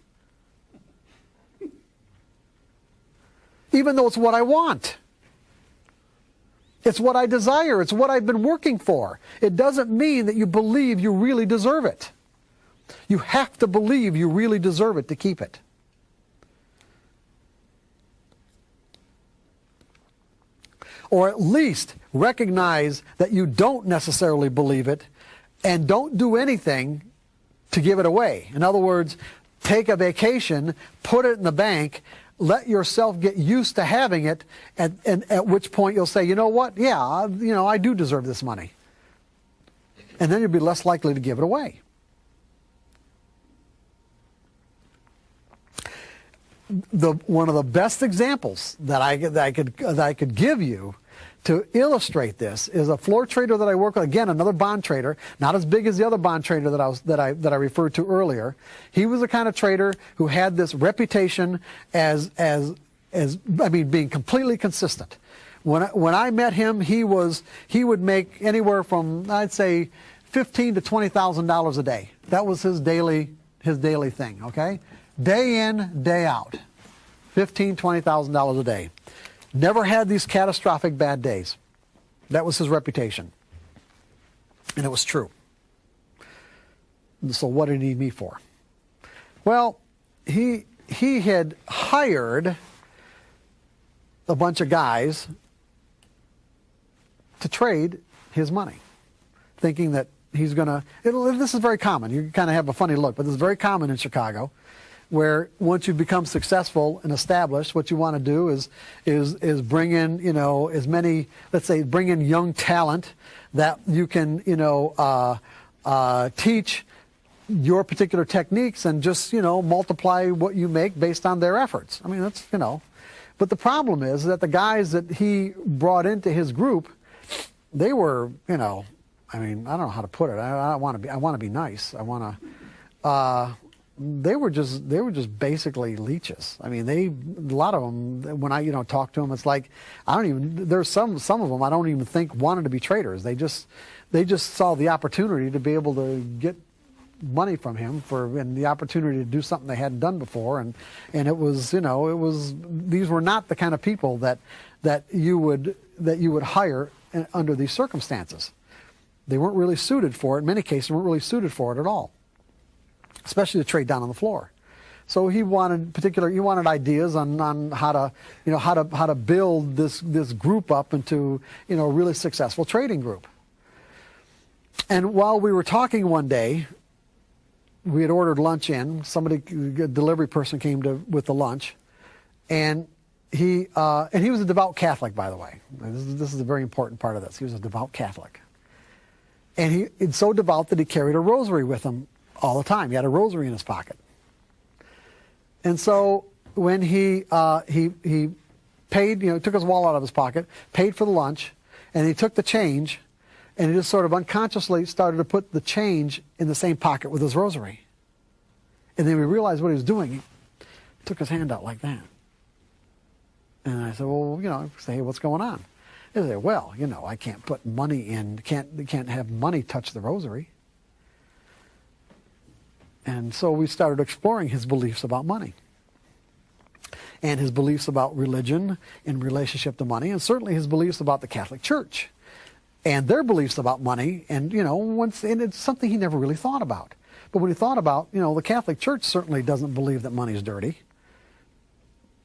even though it's what I want. It's what I desire. It's what I've been working for. It doesn't mean that you believe you really deserve it. You have to believe you really deserve it to keep it. Or at least recognize that you don't necessarily believe it and don't do anything to give it away. In other words, take a vacation, put it in the bank, let yourself get used to having it, and, and at which point you'll say, you know what, yeah, you know, I do deserve this money. And then you'll be less likely to give it away. the one of the best examples that I, that I could that I could give you to illustrate this is a floor trader that I work with. Again, another bond trader, not as big as the other bond trader that I was that I that I referred to earlier. He was the kind of trader who had this reputation as as as I mean being completely consistent. When I, when I met him, he was he would make anywhere from I'd say fifteen to twenty thousand dollars a day. That was his daily his daily thing. Okay, day in day out, fifteen twenty thousand dollars a day. Never had these catastrophic bad days. That was his reputation. And it was true. So what did he need me for? Well, he he had hired a bunch of guys to trade his money, thinking that he's going to. This is very common. You kind of have a funny look, but this is very common in Chicago where once you become successful and established, what you want to do is is is bring in you know as many let's say bring in young talent that you can you know uh, uh, teach your particular techniques and just you know multiply what you make based on their efforts. I mean that's you know, but the problem is that the guys that he brought into his group, they were you know, I mean I don't know how to put it. I, I want to be I want to be nice. I want to. Uh, they were just they were just basically leeches. I mean, they a lot of them. When I you know talk to them, it's like I don't even. There's some some of them I don't even think wanted to be traders. They just they just saw the opportunity to be able to get money from him for and the opportunity to do something they hadn't done before and and it was you know it was these were not the kind of people that that you would that you would hire under these circumstances they weren't really suited for it in many cases weren't really suited for it at all especially to trade down on the floor so he wanted particular he wanted ideas on, on how to you know how to how to build this this group up into you know a really successful trading group and while we were talking one day, we had ordered lunch in. Somebody, a delivery person came to with the lunch, and he uh, and he was a devout Catholic, by the way. This is, this is a very important part of this. He was a devout Catholic, and he it's so devout that he carried a rosary with him all the time. He had a rosary in his pocket, and so when he uh, he he paid, you know, took his wallet out of his pocket, paid for the lunch, and he took the change and he just sort of unconsciously started to put the change in the same pocket with his rosary. And then we realized what he was doing. He took his hand out like that. And I said, well, you know, say, hey, what's going on? He said, well, you know, I can't put money in, can't, can't have money touch the rosary. And so we started exploring his beliefs about money and his beliefs about religion in relationship to money, and certainly his beliefs about the Catholic Church and their beliefs about money. And, you know, once, and it's something he never really thought about. But when he thought about, you know, the Catholic Church certainly doesn't believe that money's dirty.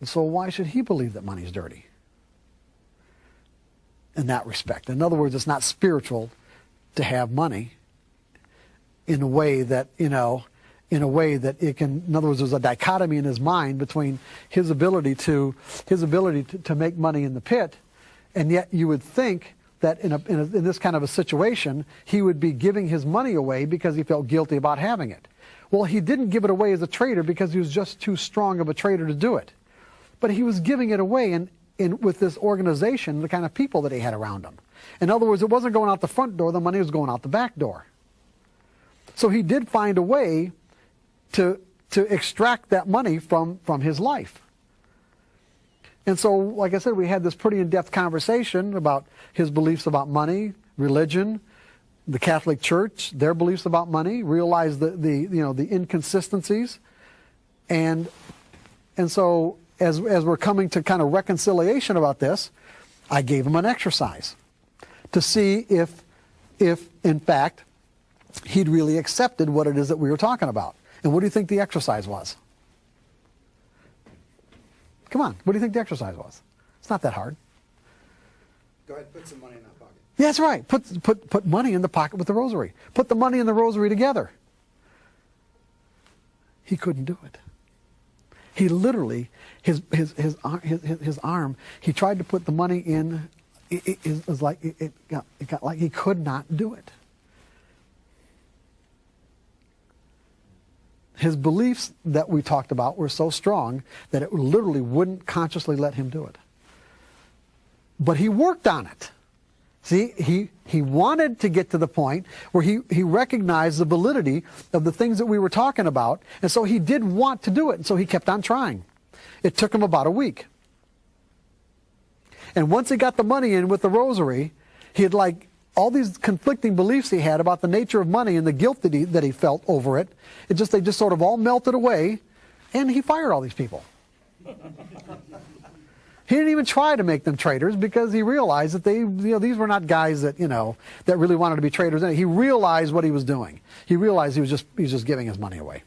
So why should he believe that money's dirty? In that respect. In other words, it's not spiritual to have money in a way that, you know, in a way that it can, in other words, there's a dichotomy in his mind between his ability to, his ability to, to make money in the pit, and yet you would think that in, a, in, a, in this kind of a situation, he would be giving his money away because he felt guilty about having it. Well, he didn't give it away as a trader because he was just too strong of a trader to do it. But he was giving it away in, in, with this organization, the kind of people that he had around him. In other words, it wasn't going out the front door, the money was going out the back door. So he did find a way to, to extract that money from, from his life. And so, like I said, we had this pretty in-depth conversation about his beliefs about money, religion, the Catholic Church, their beliefs about money, realized the, the you know the inconsistencies, and and so as as we're coming to kind of reconciliation about this, I gave him an exercise to see if if in fact he'd really accepted what it is that we were talking about. And what do you think the exercise was? Come on, what do you think the exercise was? It's not that hard. Go ahead, put some money in that pocket. Yeah, that's right. Put, put, put money in the pocket with the rosary. Put the money and the rosary together. He couldn't do it. He literally, his, his, his, his, his arm, he tried to put the money in, it, it, it was like, it, it, got, it got like he could not do it. His beliefs that we talked about were so strong that it literally wouldn't consciously let him do it. But he worked on it. See, he, he wanted to get to the point where he, he recognized the validity of the things that we were talking about, and so he did want to do it, and so he kept on trying. It took him about a week. And once he got the money in with the rosary, he had like all these conflicting beliefs he had about the nature of money and the guilt that he, that he felt over it, it just, they just sort of all melted away, and he fired all these people. he didn't even try to make them traders because he realized that they, you know, these were not guys that, you know, that really wanted to be traders. He realized what he was doing. He realized he was just, he was just giving his money away.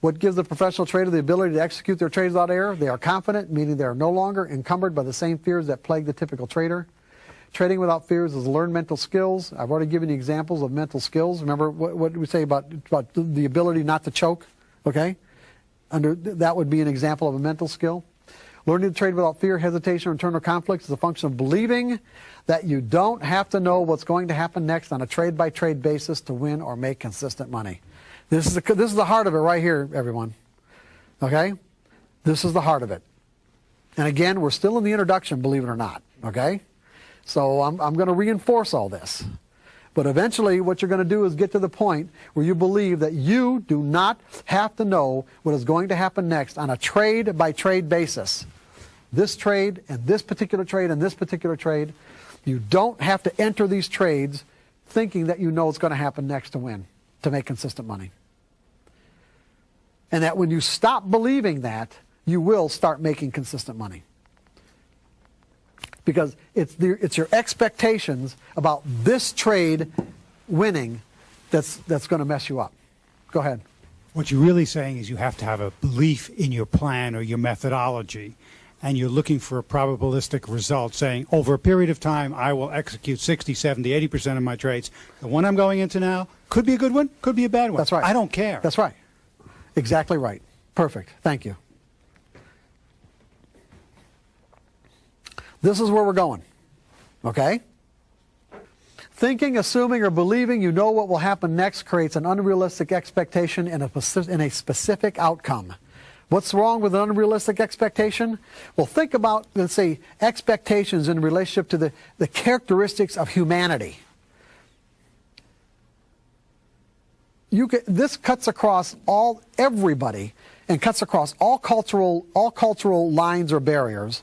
What gives the professional trader the ability to execute their trades without error? They are confident, meaning they are no longer encumbered by the same fears that plague the typical trader. Trading without fears is learn mental skills. I've already given you examples of mental skills. Remember what, what we say about, about the ability not to choke? Okay? Under, that would be an example of a mental skill. Learning to trade without fear, hesitation, or internal conflicts is a function of believing that you don't have to know what's going to happen next on a trade-by-trade basis to win or make consistent money. This is, the, this is the heart of it right here, everyone. Okay? This is the heart of it. And again, we're still in the introduction, believe it or not. Okay? So I'm, I'm going to reinforce all this. But eventually, what you're going to do is get to the point where you believe that you do not have to know what is going to happen next on a trade by trade basis. This trade and this particular trade and this particular trade. You don't have to enter these trades thinking that you know what's going to happen next to win. to make consistent money. And that when you stop believing that, you will start making consistent money. Because it's, the, it's your expectations about this trade winning that's, that's going to mess you up. Go ahead. What you're really saying is you have to have a belief in your plan or your methodology, and you're looking for a probabilistic result saying, over a period of time, I will execute 60, 70, 80% of my trades. The one I'm going into now could be a good one, could be a bad one. That's right. I don't care. That's right. Exactly right. Perfect. Thank you. This is where we're going. Okay? Thinking, assuming, or believing you know what will happen next creates an unrealistic expectation in a, in a specific outcome. What's wrong with an unrealistic expectation? Well, think about, let's say, expectations in relationship to the, the characteristics of humanity. You this cuts across all everybody and cuts across all cultural all cultural lines or barriers.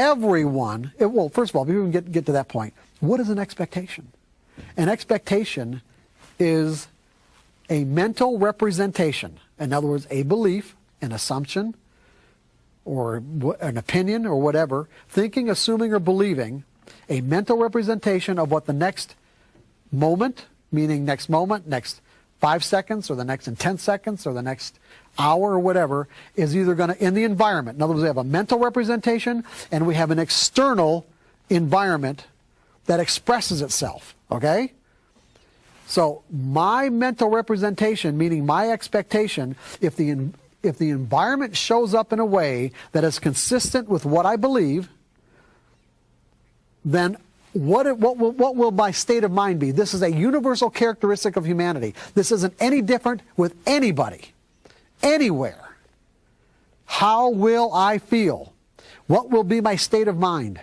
Everyone, it, well, first of all, before we get, get to that point, what is an expectation? An expectation is a mental representation. In other words, a belief, an assumption, or an opinion, or whatever, thinking, assuming, or believing, a mental representation of what the next moment, meaning next moment, next five seconds, or the next in 10 seconds, or the next hour, or whatever, is either going to, in the environment. In other words, we have a mental representation and we have an external environment that expresses itself. Okay? So my mental representation, meaning my expectation, if the, if the environment shows up in a way that is consistent with what I believe, then what, it- what, will, what will my state of mind be? This is a universal characteristic of humanity. This isn't any different with anybody, anywhere. How will I feel? What will be my state of mind?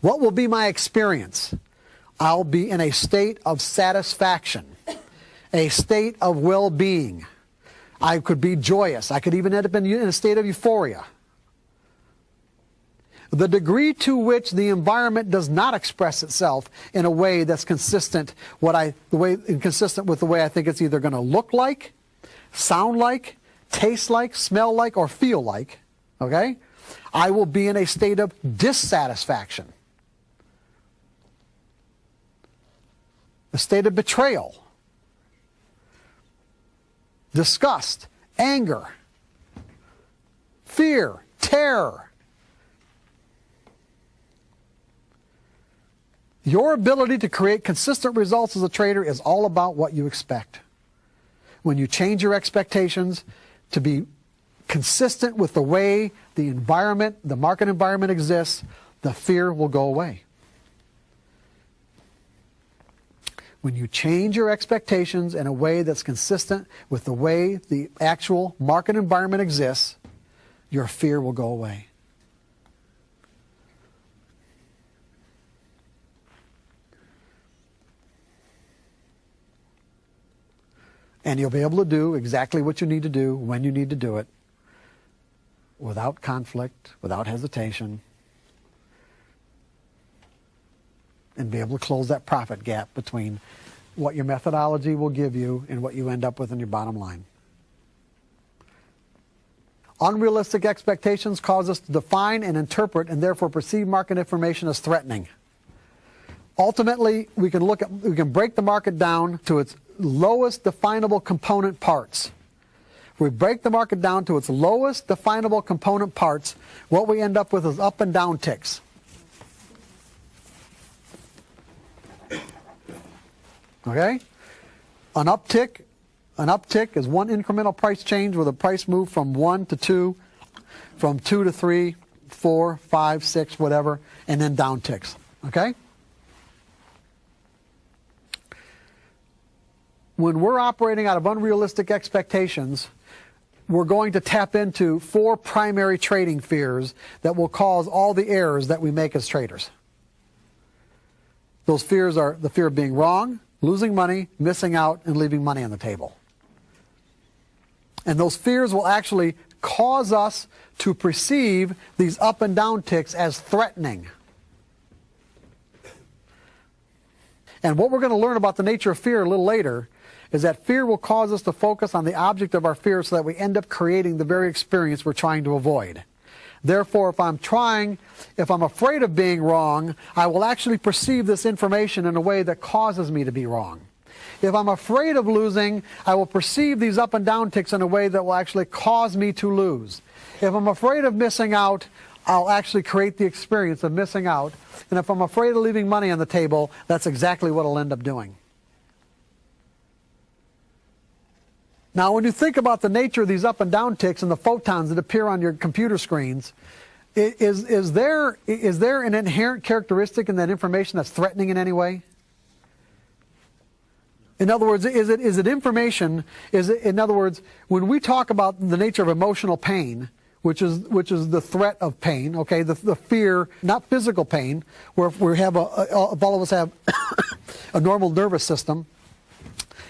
What will be my experience? I'll be in a state of satisfaction, a state of well being. I could be joyous. I could even end up in, in a state of euphoria. The degree to which the environment does not express itself in a way that's consistent, what I, the way, consistent with the way I think it's either going to look like, sound like, taste like, smell like, or feel like, okay? I will be in a state of dissatisfaction. a state of betrayal, disgust, anger, fear, terror. Your ability to create consistent results as a trader is all about what you expect. When you change your expectations to be consistent with the way the environment, the market environment exists, the fear will go away. when you change your expectations in a way that's consistent with the way the actual market environment exists, your fear will go away. And you'll be able to do exactly what you need to do when you need to do it without conflict, without hesitation, and be able to close that profit gap between what your methodology will give you and what you end up with in your bottom line. Unrealistic expectations cause us to define and interpret and therefore perceive market information as threatening. Ultimately, we can look at we can break the market down to its lowest definable component parts. If we break the market down to its lowest definable component parts, what we end up with is up and down ticks. Okay? An uptick, an uptick is one incremental price change where the price move from one to two, from two to three, four, five, six, whatever, and then down ticks. Okay? When we're operating out of unrealistic expectations, we're going to tap into four primary trading fears that will cause all the errors that we make as traders. Those fears are the fear of being wrong, losing money, missing out, and leaving money on the table. And those fears will actually cause us to perceive these up and down ticks as threatening. And what we're going to learn about the nature of fear a little later is that fear will cause us to focus on the object of our fear so that we end up creating the very experience we're trying to avoid. Therefore, if I'm trying, if I'm afraid of being wrong, I will actually perceive this information in a way that causes me to be wrong. If I'm afraid of losing, I will perceive these up and down ticks in a way that will actually cause me to lose. If I'm afraid of missing out, I'll actually create the experience of missing out. And if I'm afraid of leaving money on the table, that's exactly what I'll end up doing. Now, when you think about the nature of these up and down ticks and the photons that appear on your computer screens, is, is, there, is there an inherent characteristic in that information that's threatening in any way? In other words, is it, is it information? Is it, in other words, when we talk about the nature of emotional pain, which is, which is the threat of pain, okay, the, the fear, not physical pain, where we have a, a, all of us have (coughs) a normal nervous system,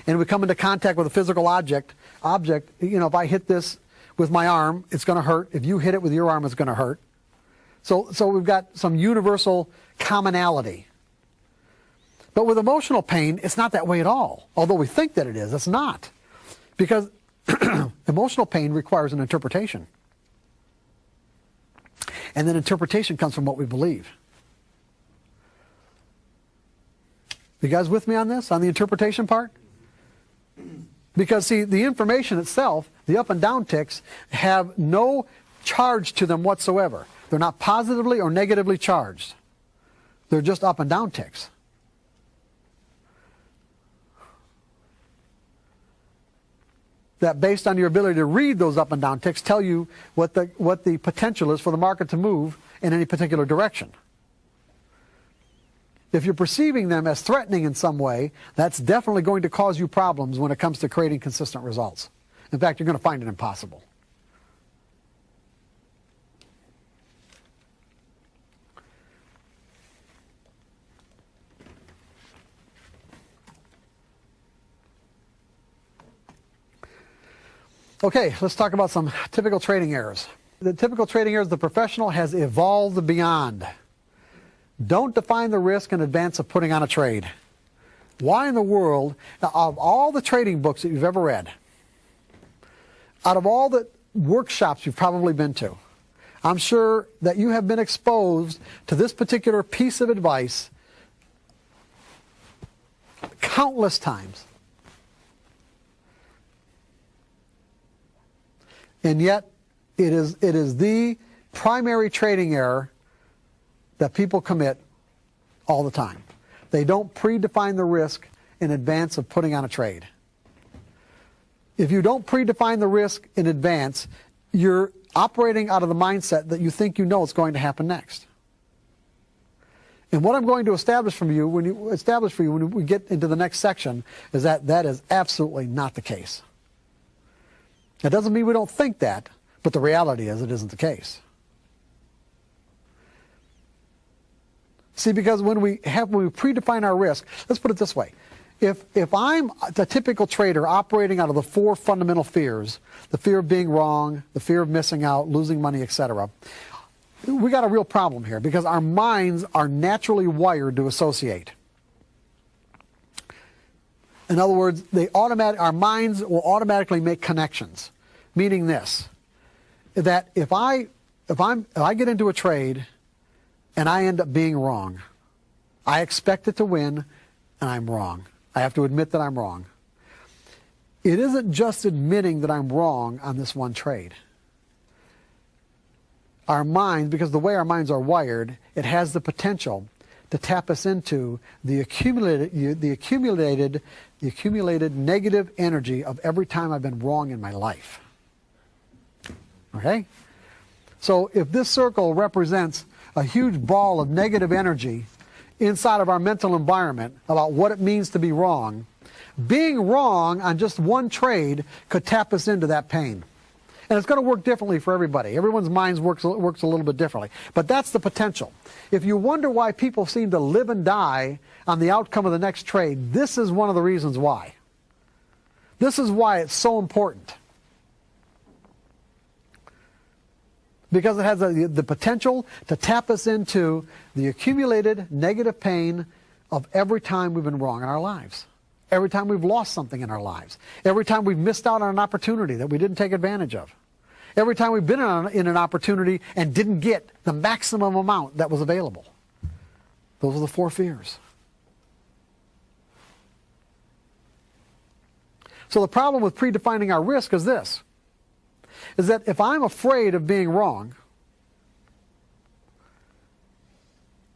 and we come into contact with a physical object, object, you know, if I hit this with my arm, it's going to hurt. If you hit it with your arm, it's going to hurt. So, so we've got some universal commonality. But with emotional pain, it's not that way at all. Although we think that it is, it's not. Because (clears throat) emotional pain requires an interpretation. And then interpretation comes from what we believe. You guys with me on this, on the interpretation part? Because, see, the information itself, the up and down ticks, have no charge to them whatsoever. They're not positively or negatively charged. They're just up and down ticks. That based on your ability to read those up and down ticks tell you what the, what the potential is for the market to move in any particular direction. If you're perceiving them as threatening in some way, that's definitely going to cause you problems when it comes to creating consistent results. In fact, you're going to find it impossible. Okay, let's talk about some typical trading errors. The typical trading errors the professional has evolved beyond. Don't define the risk in advance of putting on a trade. Why in the world, now, of all the trading books that you've ever read, out of all the workshops you've probably been to, I'm sure that you have been exposed to this particular piece of advice countless times. And yet, it is, it is the primary trading error that people commit all the time. They don't predefine the risk in advance of putting on a trade. If you don't predefine the risk in advance, you're operating out of the mindset that you think you know what's going to happen next. And what I'm going to establish from you when you establish for you when we get into the next section is that that is absolutely not the case. That doesn't mean we don't think that, but the reality is it isn't the case. See, because when we have when we predefine our risk, let's put it this way. If, if I'm a typical trader operating out of the four fundamental fears, the fear of being wrong, the fear of missing out, losing money, etc., we got a real problem here because our minds are naturally wired to associate. In other words, they automatic, our minds will automatically make connections, meaning this, that if I, if, I'm, if I get into a trade and I end up being wrong, I expect it to win and I'm wrong. I have to admit that I'm wrong. It isn't just admitting that I'm wrong on this one trade. Our minds, because the way our minds are wired, it has the potential to tap us into the accumulated, the accumulated, the accumulated negative energy of every time I've been wrong in my life. Okay? So if this circle represents a huge ball of negative energy inside of our mental environment about what it means to be wrong, being wrong on just one trade could tap us into that pain. And it's going to work differently for everybody. Everyone's minds works, works a little bit differently. But that's the potential. If you wonder why people seem to live and die on the outcome of the next trade, this is one of the reasons why. This is why it's so important. Because it has the, the potential to tap us into the accumulated negative pain of every time we've been wrong in our lives. Every time we've lost something in our lives. Every time we've missed out on an opportunity that we didn't take advantage of. Every time we've been in an opportunity and didn't get the maximum amount that was available. Those are the four fears. So the problem with predefining our risk is this, is that if I'm afraid of being wrong,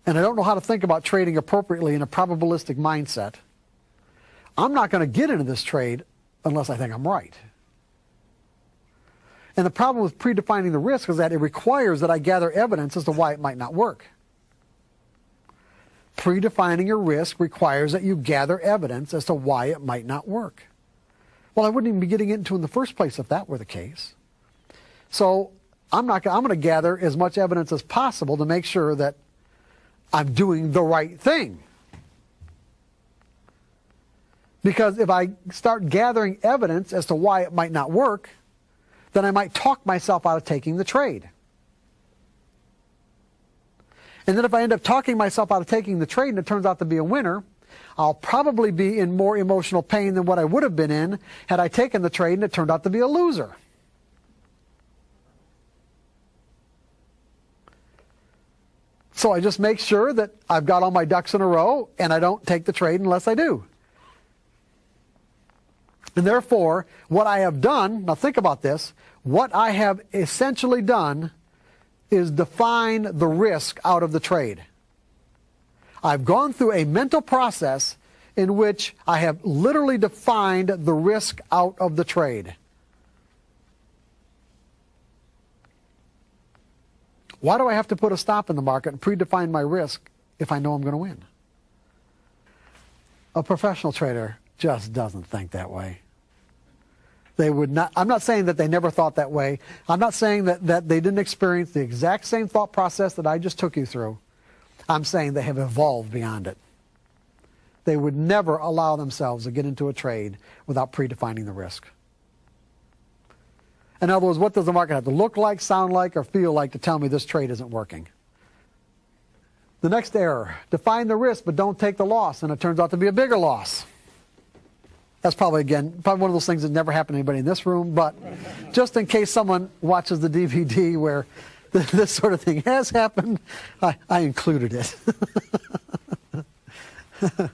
and I don't know how to think about trading appropriately in a probabilistic mindset, I'm not going to get into this trade unless I think I'm right. And the problem with predefining the risk is that it requires that I gather evidence as to why it might not work. Predefining your risk requires that you gather evidence as to why it might not work. Well, I wouldn't even be getting into in the first place if that were the case. So I'm not. I'm going to gather as much evidence as possible to make sure that I'm doing the right thing. Because if I start gathering evidence as to why it might not work, then I might talk myself out of taking the trade. And then if I end up talking myself out of taking the trade and it turns out to be a winner, I'll probably be in more emotional pain than what I would have been in had I taken the trade and it turned out to be a loser. So I just make sure that I've got all my ducks in a row and I don't take the trade unless I do. And therefore, what I have done, now think about this, what I have essentially done is define the risk out of the trade. I've gone through a mental process in which I have literally defined the risk out of the trade. Why do I have to put a stop in the market and predefine my risk if I know I'm going to win? A professional trader just doesn't think that way. They would not, I'm not saying that they never thought that way. I'm not saying that, that they didn't experience the exact same thought process that I just took you through. I'm saying they have evolved beyond it. They would never allow themselves to get into a trade without predefining the risk. In other words, what does the market have to look like, sound like, or feel like to tell me this trade isn't working? The next error, define the risk but don't take the loss, and it turns out to be a bigger loss. That's probably, again, probably one of those things that never happened to anybody in this room, but just in case someone watches the DVD where (laughs) this sort of thing has happened, I, I included it. (laughs)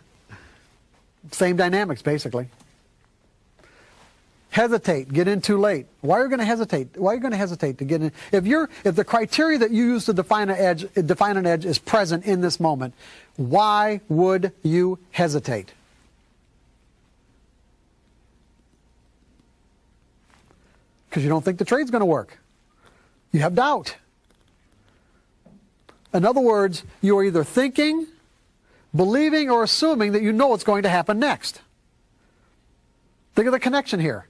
Same dynamics, basically. Hesitate, get in too late. Why are you going to hesitate? Why are you going to hesitate to get in? If you're, if the criteria that you use to define an edge, define an edge is present in this moment, why would you hesitate? Because you don't think the trade's going to work. You have doubt. In other words, you are either thinking, believing, or assuming that you know what's going to happen next. Think of the connection here.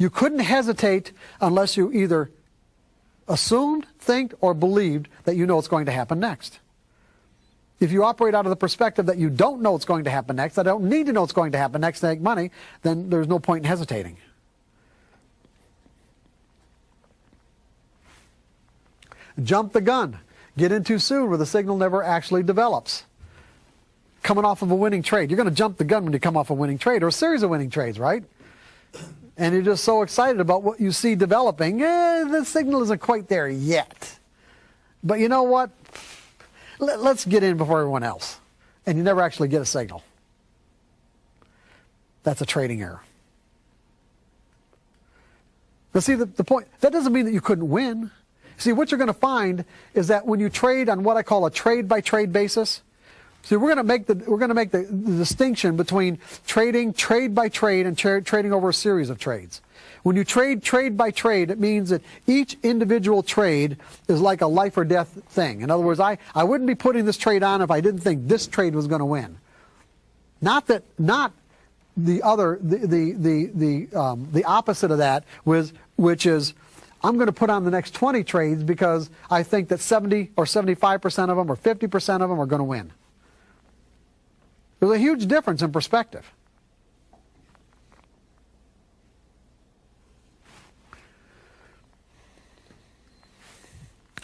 You couldn't hesitate unless you either assumed, think, or believed that you know what's going to happen next. If you operate out of the perspective that you don't know what's going to happen next, I don't need to know what's going to happen next to make money, then there's no point in hesitating. Jump the gun. Get in too soon where the signal never actually develops. Coming off of a winning trade. You're going to jump the gun when you come off a winning trade or a series of winning trades, right? And you're just so excited about what you see developing. Eh, the signal isn't quite there yet. But you know what? Let's get in before everyone else. And you never actually get a signal. That's a trading error. Now, see, the, the point, that doesn't mean that you couldn't win. See, what you're going to find is that when you trade on what I call a trade by trade basis, see, we're going to make the we're going to make the, the distinction between trading trade by trade and tra trading over a series of trades. When you trade trade by trade, it means that each individual trade is like a life or death thing. In other words, I, I wouldn't be putting this trade on if I didn't think this trade was going to win. Not that, not the other, the, the, the, the, um, the opposite of that was, which is I'm going to put on the next 20 trades because I think that 70 or 75% of them or 50% of them are going to win. There's a huge difference in perspective.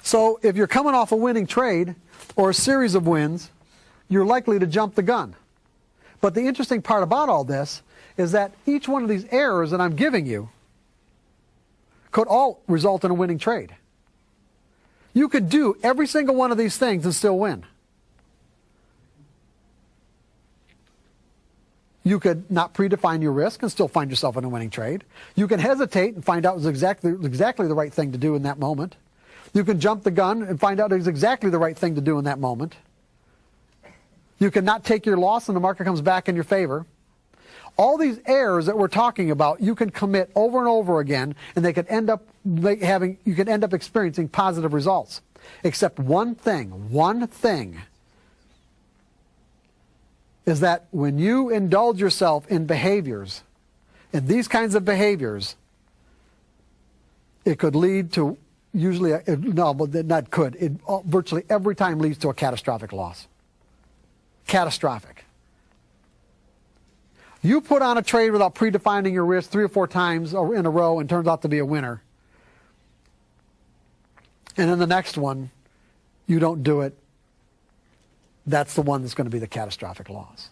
So if you're coming off a winning trade or a series of wins, you're likely to jump the gun. But the interesting part about all this is that each one of these errors that I'm giving you could all result in a winning trade. You could do every single one of these things and still win. You could not predefine your risk and still find yourself in a winning trade. You can hesitate and find out it's exactly, exactly the right thing to do in that moment. You can jump the gun and find out it's exactly the right thing to do in that moment. You can not take your loss and the market comes back in your favor. All these errors that we're talking about, you can commit over and over again, and they could end up having, you could end up experiencing positive results. Except one thing, one thing is that when you indulge yourself in behaviors, in these kinds of behaviors, it could lead to usually, a, no, but not could, it uh, virtually every time leads to a catastrophic loss. Catastrophic. You put on a trade without predefining your risk three or four times in a row and turns out to be a winner. And then the next one, you don't do it that's the one that's going to be the catastrophic loss.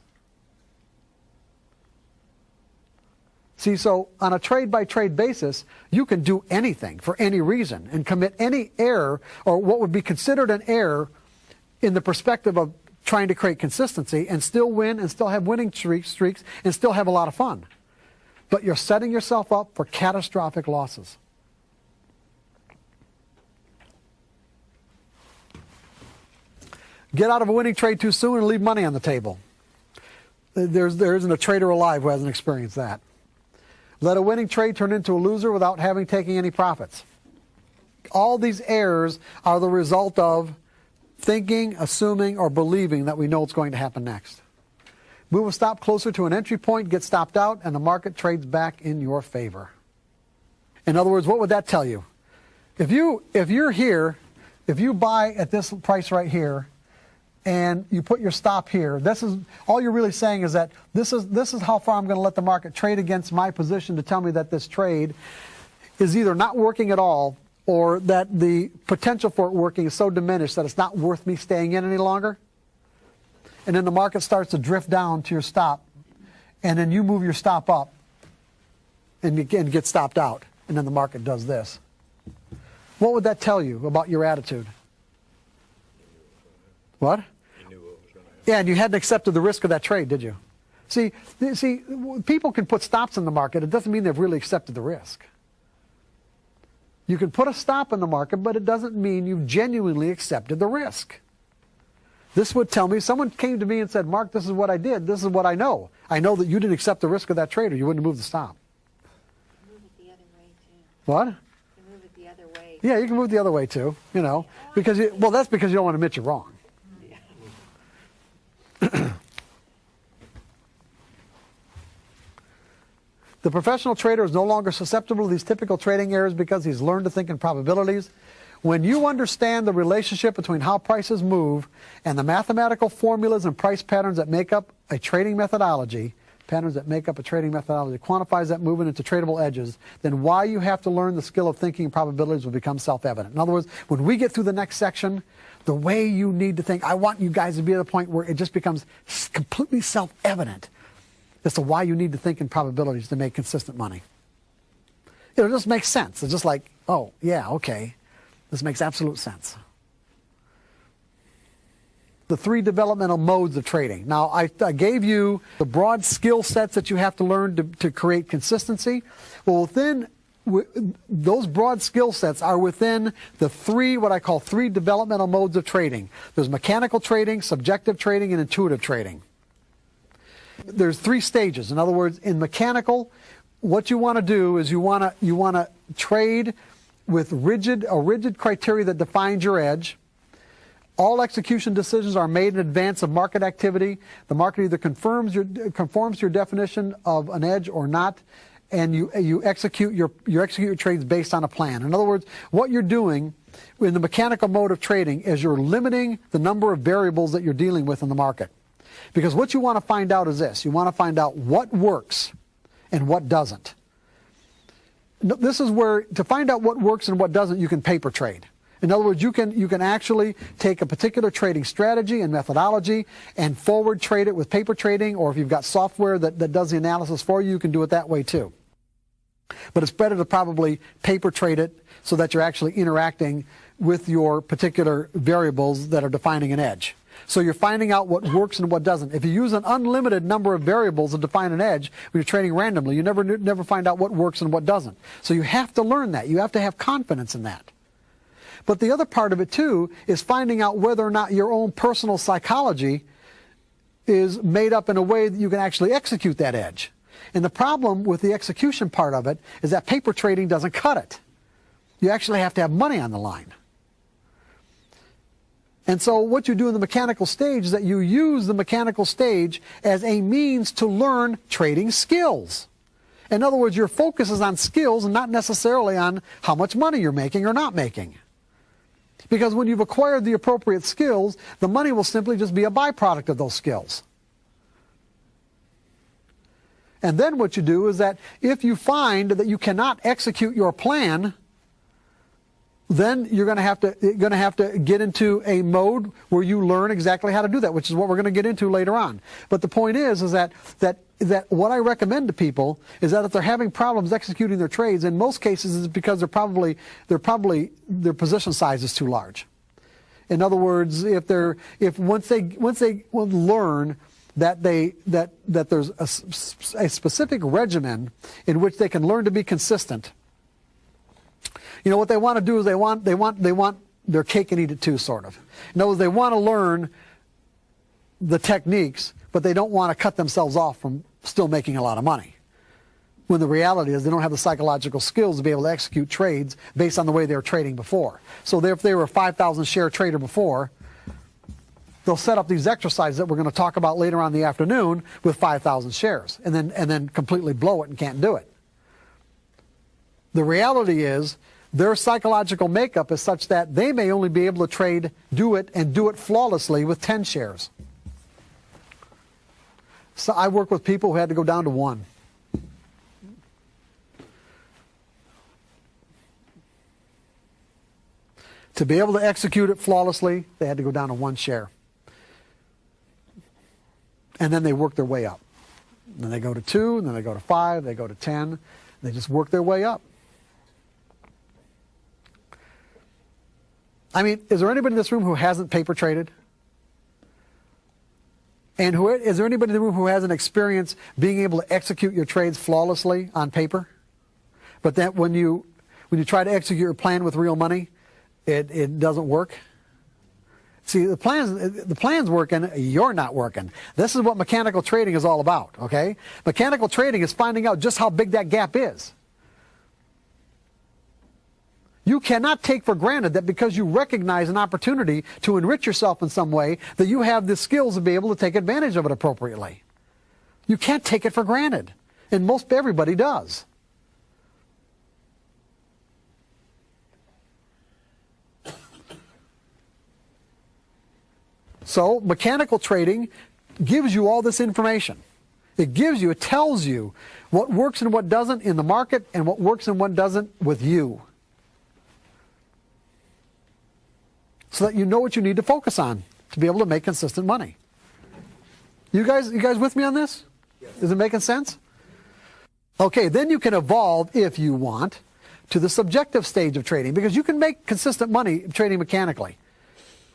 See, so on a trade by trade basis, you can do anything for any reason and commit any error or what would be considered an error in the perspective of trying to create consistency and still win and still have winning streaks and still have a lot of fun. But you're setting yourself up for catastrophic losses. Get out of a winning trade too soon and leave money on the table. There's, there isn't a trader alive who hasn't experienced that. Let a winning trade turn into a loser without having taken any profits. All these errors are the result of thinking, assuming, or believing that we know what's going to happen next. Move a stop closer to an entry point, get stopped out, and the market trades back in your favor. In other words, what would that tell you? If you if you're here, if you buy at this price right here, and you put your stop here. This is all you're really saying is that this is this is how far I'm going to let the market trade against my position to tell me that this trade is either not working at all or that the potential for it working is so diminished that it's not worth me staying in any longer. And then the market starts to drift down to your stop, and then you move your stop up and you get stopped out, and then the market does this. What would that tell you about your attitude? What? Yeah, and you hadn't accepted the risk of that trade, did you? See, see, people can put stops in the market. It doesn't mean they've really accepted the risk. You can put a stop in the market, but it doesn't mean you've genuinely accepted the risk. This would tell me, someone came to me and said, Mark, this is what I did. This is what I know. I know that you didn't accept the risk of that trade or you wouldn't have moved the stop. Move it the other way, too. What? You move it the other way. Yeah, you can move the other way, too, you know. Because, you, well, that's because you don't want to admit you're wrong. The professional trader is no longer susceptible to these typical trading errors because he's learned to think in probabilities. When you understand the relationship between how prices move and the mathematical formulas and price patterns that make up a trading methodology, patterns that make up a trading methodology, quantifies that movement into tradable edges, then why you have to learn the skill of thinking in probabilities will become self-evident. In other words, when we get through the next section, the way you need to think, I want you guys to be at a point where it just becomes completely self-evident as to why you need to think in probabilities to make consistent money. It just makes sense. It's just like, oh, yeah, okay. This makes absolute sense. The three developmental modes of trading. Now, I, I gave you the broad skill sets that you have to learn to, to create consistency. Well, within those broad skill sets are within the three, what I call three developmental modes of trading. There's mechanical trading, subjective trading, and intuitive trading there's three stages. In other words, in mechanical, what you want to do is you want to you want to trade with rigid a rigid criteria that defines your edge. All execution decisions are made in advance of market activity. The market either confirms your conforms to your definition of an edge or not, and you you execute your you execute your trades based on a plan. In other words, what you're doing in the mechanical mode of trading is you're limiting the number of variables that you're dealing with in the market. Because what you want to find out is this. You want to find out what works and what doesn't. This is where, to find out what works and what doesn't, you can paper trade. In other words, you can, you can actually take a particular trading strategy and methodology and forward trade it with paper trading, or if you've got software that, that does the analysis for you, you can do it that way too. But it's better to probably paper trade it so that you're actually interacting with your particular variables that are defining an edge. So you're finding out what works and what doesn't. If you use an unlimited number of variables to define an edge when you're trading randomly, you never never find out what works and what doesn't. So you have to learn that. You have to have confidence in that. But the other part of it too is finding out whether or not your own personal psychology is made up in a way that you can actually execute that edge. And the problem with the execution part of it is that paper trading doesn't cut it. You actually have to have money on the line. And so what you do in the mechanical stage is that you use the mechanical stage as a means to learn trading skills. In other words, your focus is on skills and not necessarily on how much money you're making or not making. Because when you've acquired the appropriate skills, the money will simply just be a byproduct of those skills. And then what you do is that if you find that you cannot execute your plan, then you're going to have to going to have to get into a mode where you learn exactly how to do that, which is what we're going to get into later on. But the point is, is that that that what I recommend to people is that if they're having problems executing their trades, in most cases, it's because they're probably they're probably their position size is too large. In other words, if they're if once they once they learn that they that that there's a, a specific regimen in which they can learn to be consistent you know what they want to do is they want they want they want their cake and eat it too, sort of. In other words, they want to learn the techniques, but they don't want to cut themselves off from still making a lot of money. When the reality is they don't have the psychological skills to be able to execute trades based on the way they were trading before. So if they were a 5,000 share trader before, they'll set up these exercises that we're going to talk about later on in the afternoon with 5,000 shares and then, and then completely blow it and can't do it. The reality is their psychological makeup is such that they may only be able to trade, do it, and do it flawlessly with 10 shares. So I work with people who had to go down to one. To be able to execute it flawlessly, they had to go down to one share. And then they work their way up. Then they go to two, and then they go to five, they go to 10. They just work their way up. I mean, is there anybody in this room who hasn't paper traded? And who, is there anybody in the room who hasn't experienced being able to execute your trades flawlessly on paper? But that when you, when you try to execute your plan with real money, it, it doesn't work? See, the plan's, the plan's working, you're not working. This is what mechanical trading is all about, okay? Mechanical trading is finding out just how big that gap is. You cannot take for granted that because you recognize an opportunity to enrich yourself in some way, that you have the skills to be able to take advantage of it appropriately. You can't take it for granted. And most everybody does. So mechanical trading gives you all this information. It gives you, it tells you what works and what doesn't in the market and what works and what doesn't with you. So that you know what you need to focus on to be able to make consistent money. You guys, you guys with me on this? Yes. Is it making sense? Okay, then you can evolve if you want to the subjective stage of trading because you can make consistent money trading mechanically.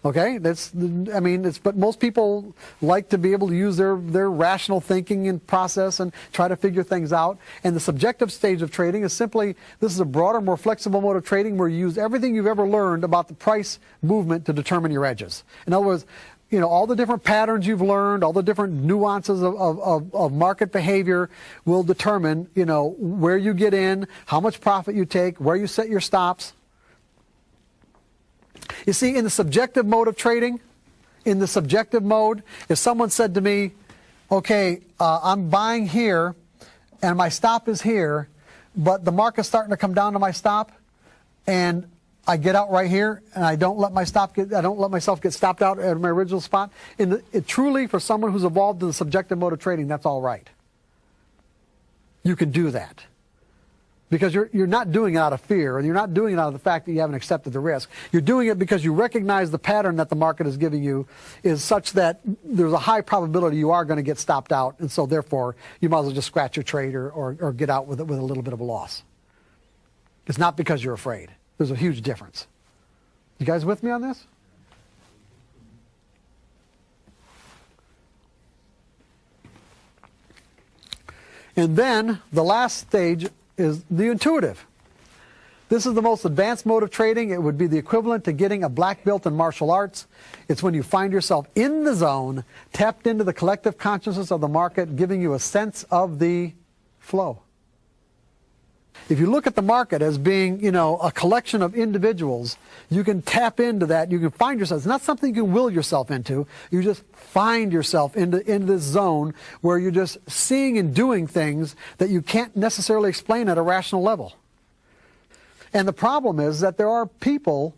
Okay, that's I mean, it's but most people like to be able to use their their rational thinking and process and try to figure things out. And the subjective stage of trading is simply this is a broader, more flexible mode of trading where you use everything you've ever learned about the price movement to determine your edges. In other words, you know, all the different patterns you've learned, all the different nuances of, of, of, market behavior will determine, you know, where you get in, how much profit you take, where you set your stops. You see, in the subjective mode of trading, in the subjective mode, if someone said to me, okay, uh, I'm buying here and my stop is here, but the market's starting to come down to my stop and I get out right here and I don't let my stop get, I don't let myself get stopped out at my original spot. In the, it truly, for someone who's evolved in the subjective mode of trading, that's all right. You can do that. Because you're, you're not doing it out of fear and you're not doing it out of the fact that you haven't accepted the risk. You're doing it because you recognize the pattern that the market is giving you is such that there's a high probability you are going to get stopped out. And so therefore you might as well just scratch your trade or, or, or get out with it with a little bit of a loss. It's not because you're afraid. There's a huge difference. You guys with me on this? And then the last stage is the intuitive. This is the most advanced mode of trading. It would be the equivalent to getting a black belt in martial arts. It's when you find yourself in the zone, tapped into the collective consciousness of the market, giving you a sense of the flow. If you look at the market as being, you know, a collection of individuals, you can tap into that. You can find yourself. It's not something you can will yourself into. You just find yourself into, into this zone where you're just seeing and doing things that you can't necessarily explain at a rational level. And the problem is that there are people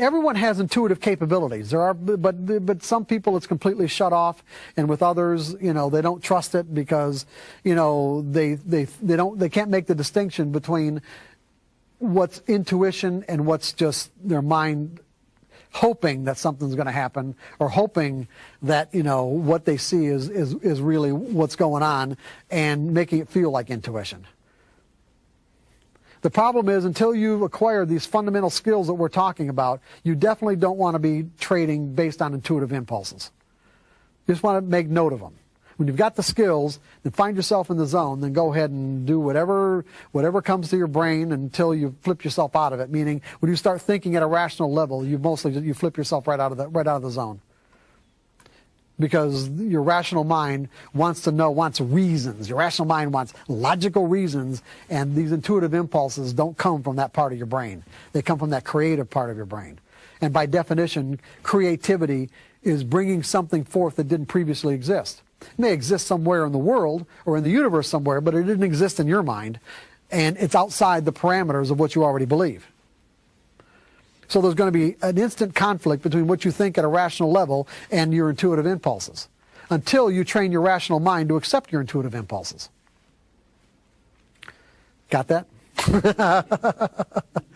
everyone has intuitive capabilities. There are, but but some people it's completely shut off, and with others, you know, they don't trust it because, you know, they they they don't they can't make the distinction between what's intuition and what's just their mind hoping that something's going to happen or hoping that you know what they see is is is really what's going on and making it feel like intuition. The problem is until you acquire these fundamental skills that we're talking about, you definitely don't want to be trading based on intuitive impulses. You just want to make note of them. When you've got the skills, then find yourself in the zone, then go ahead and do whatever whatever comes to your brain until you flip yourself out of it. Meaning when you start thinking at a rational level, you mostly you flip yourself right out of the right out of the zone because your rational mind wants to know, wants reasons. Your rational mind wants logical reasons, and these intuitive impulses don't come from that part of your brain. They come from that creative part of your brain. And by definition, creativity is bringing something forth that didn't previously exist. It may exist somewhere in the world or in the universe somewhere, but it didn't exist in your mind, and it's outside the parameters of what you already believe. So there's going to be an instant conflict between what you think at a rational level and your intuitive impulses until you train your rational mind to accept your intuitive impulses. Got that? (laughs)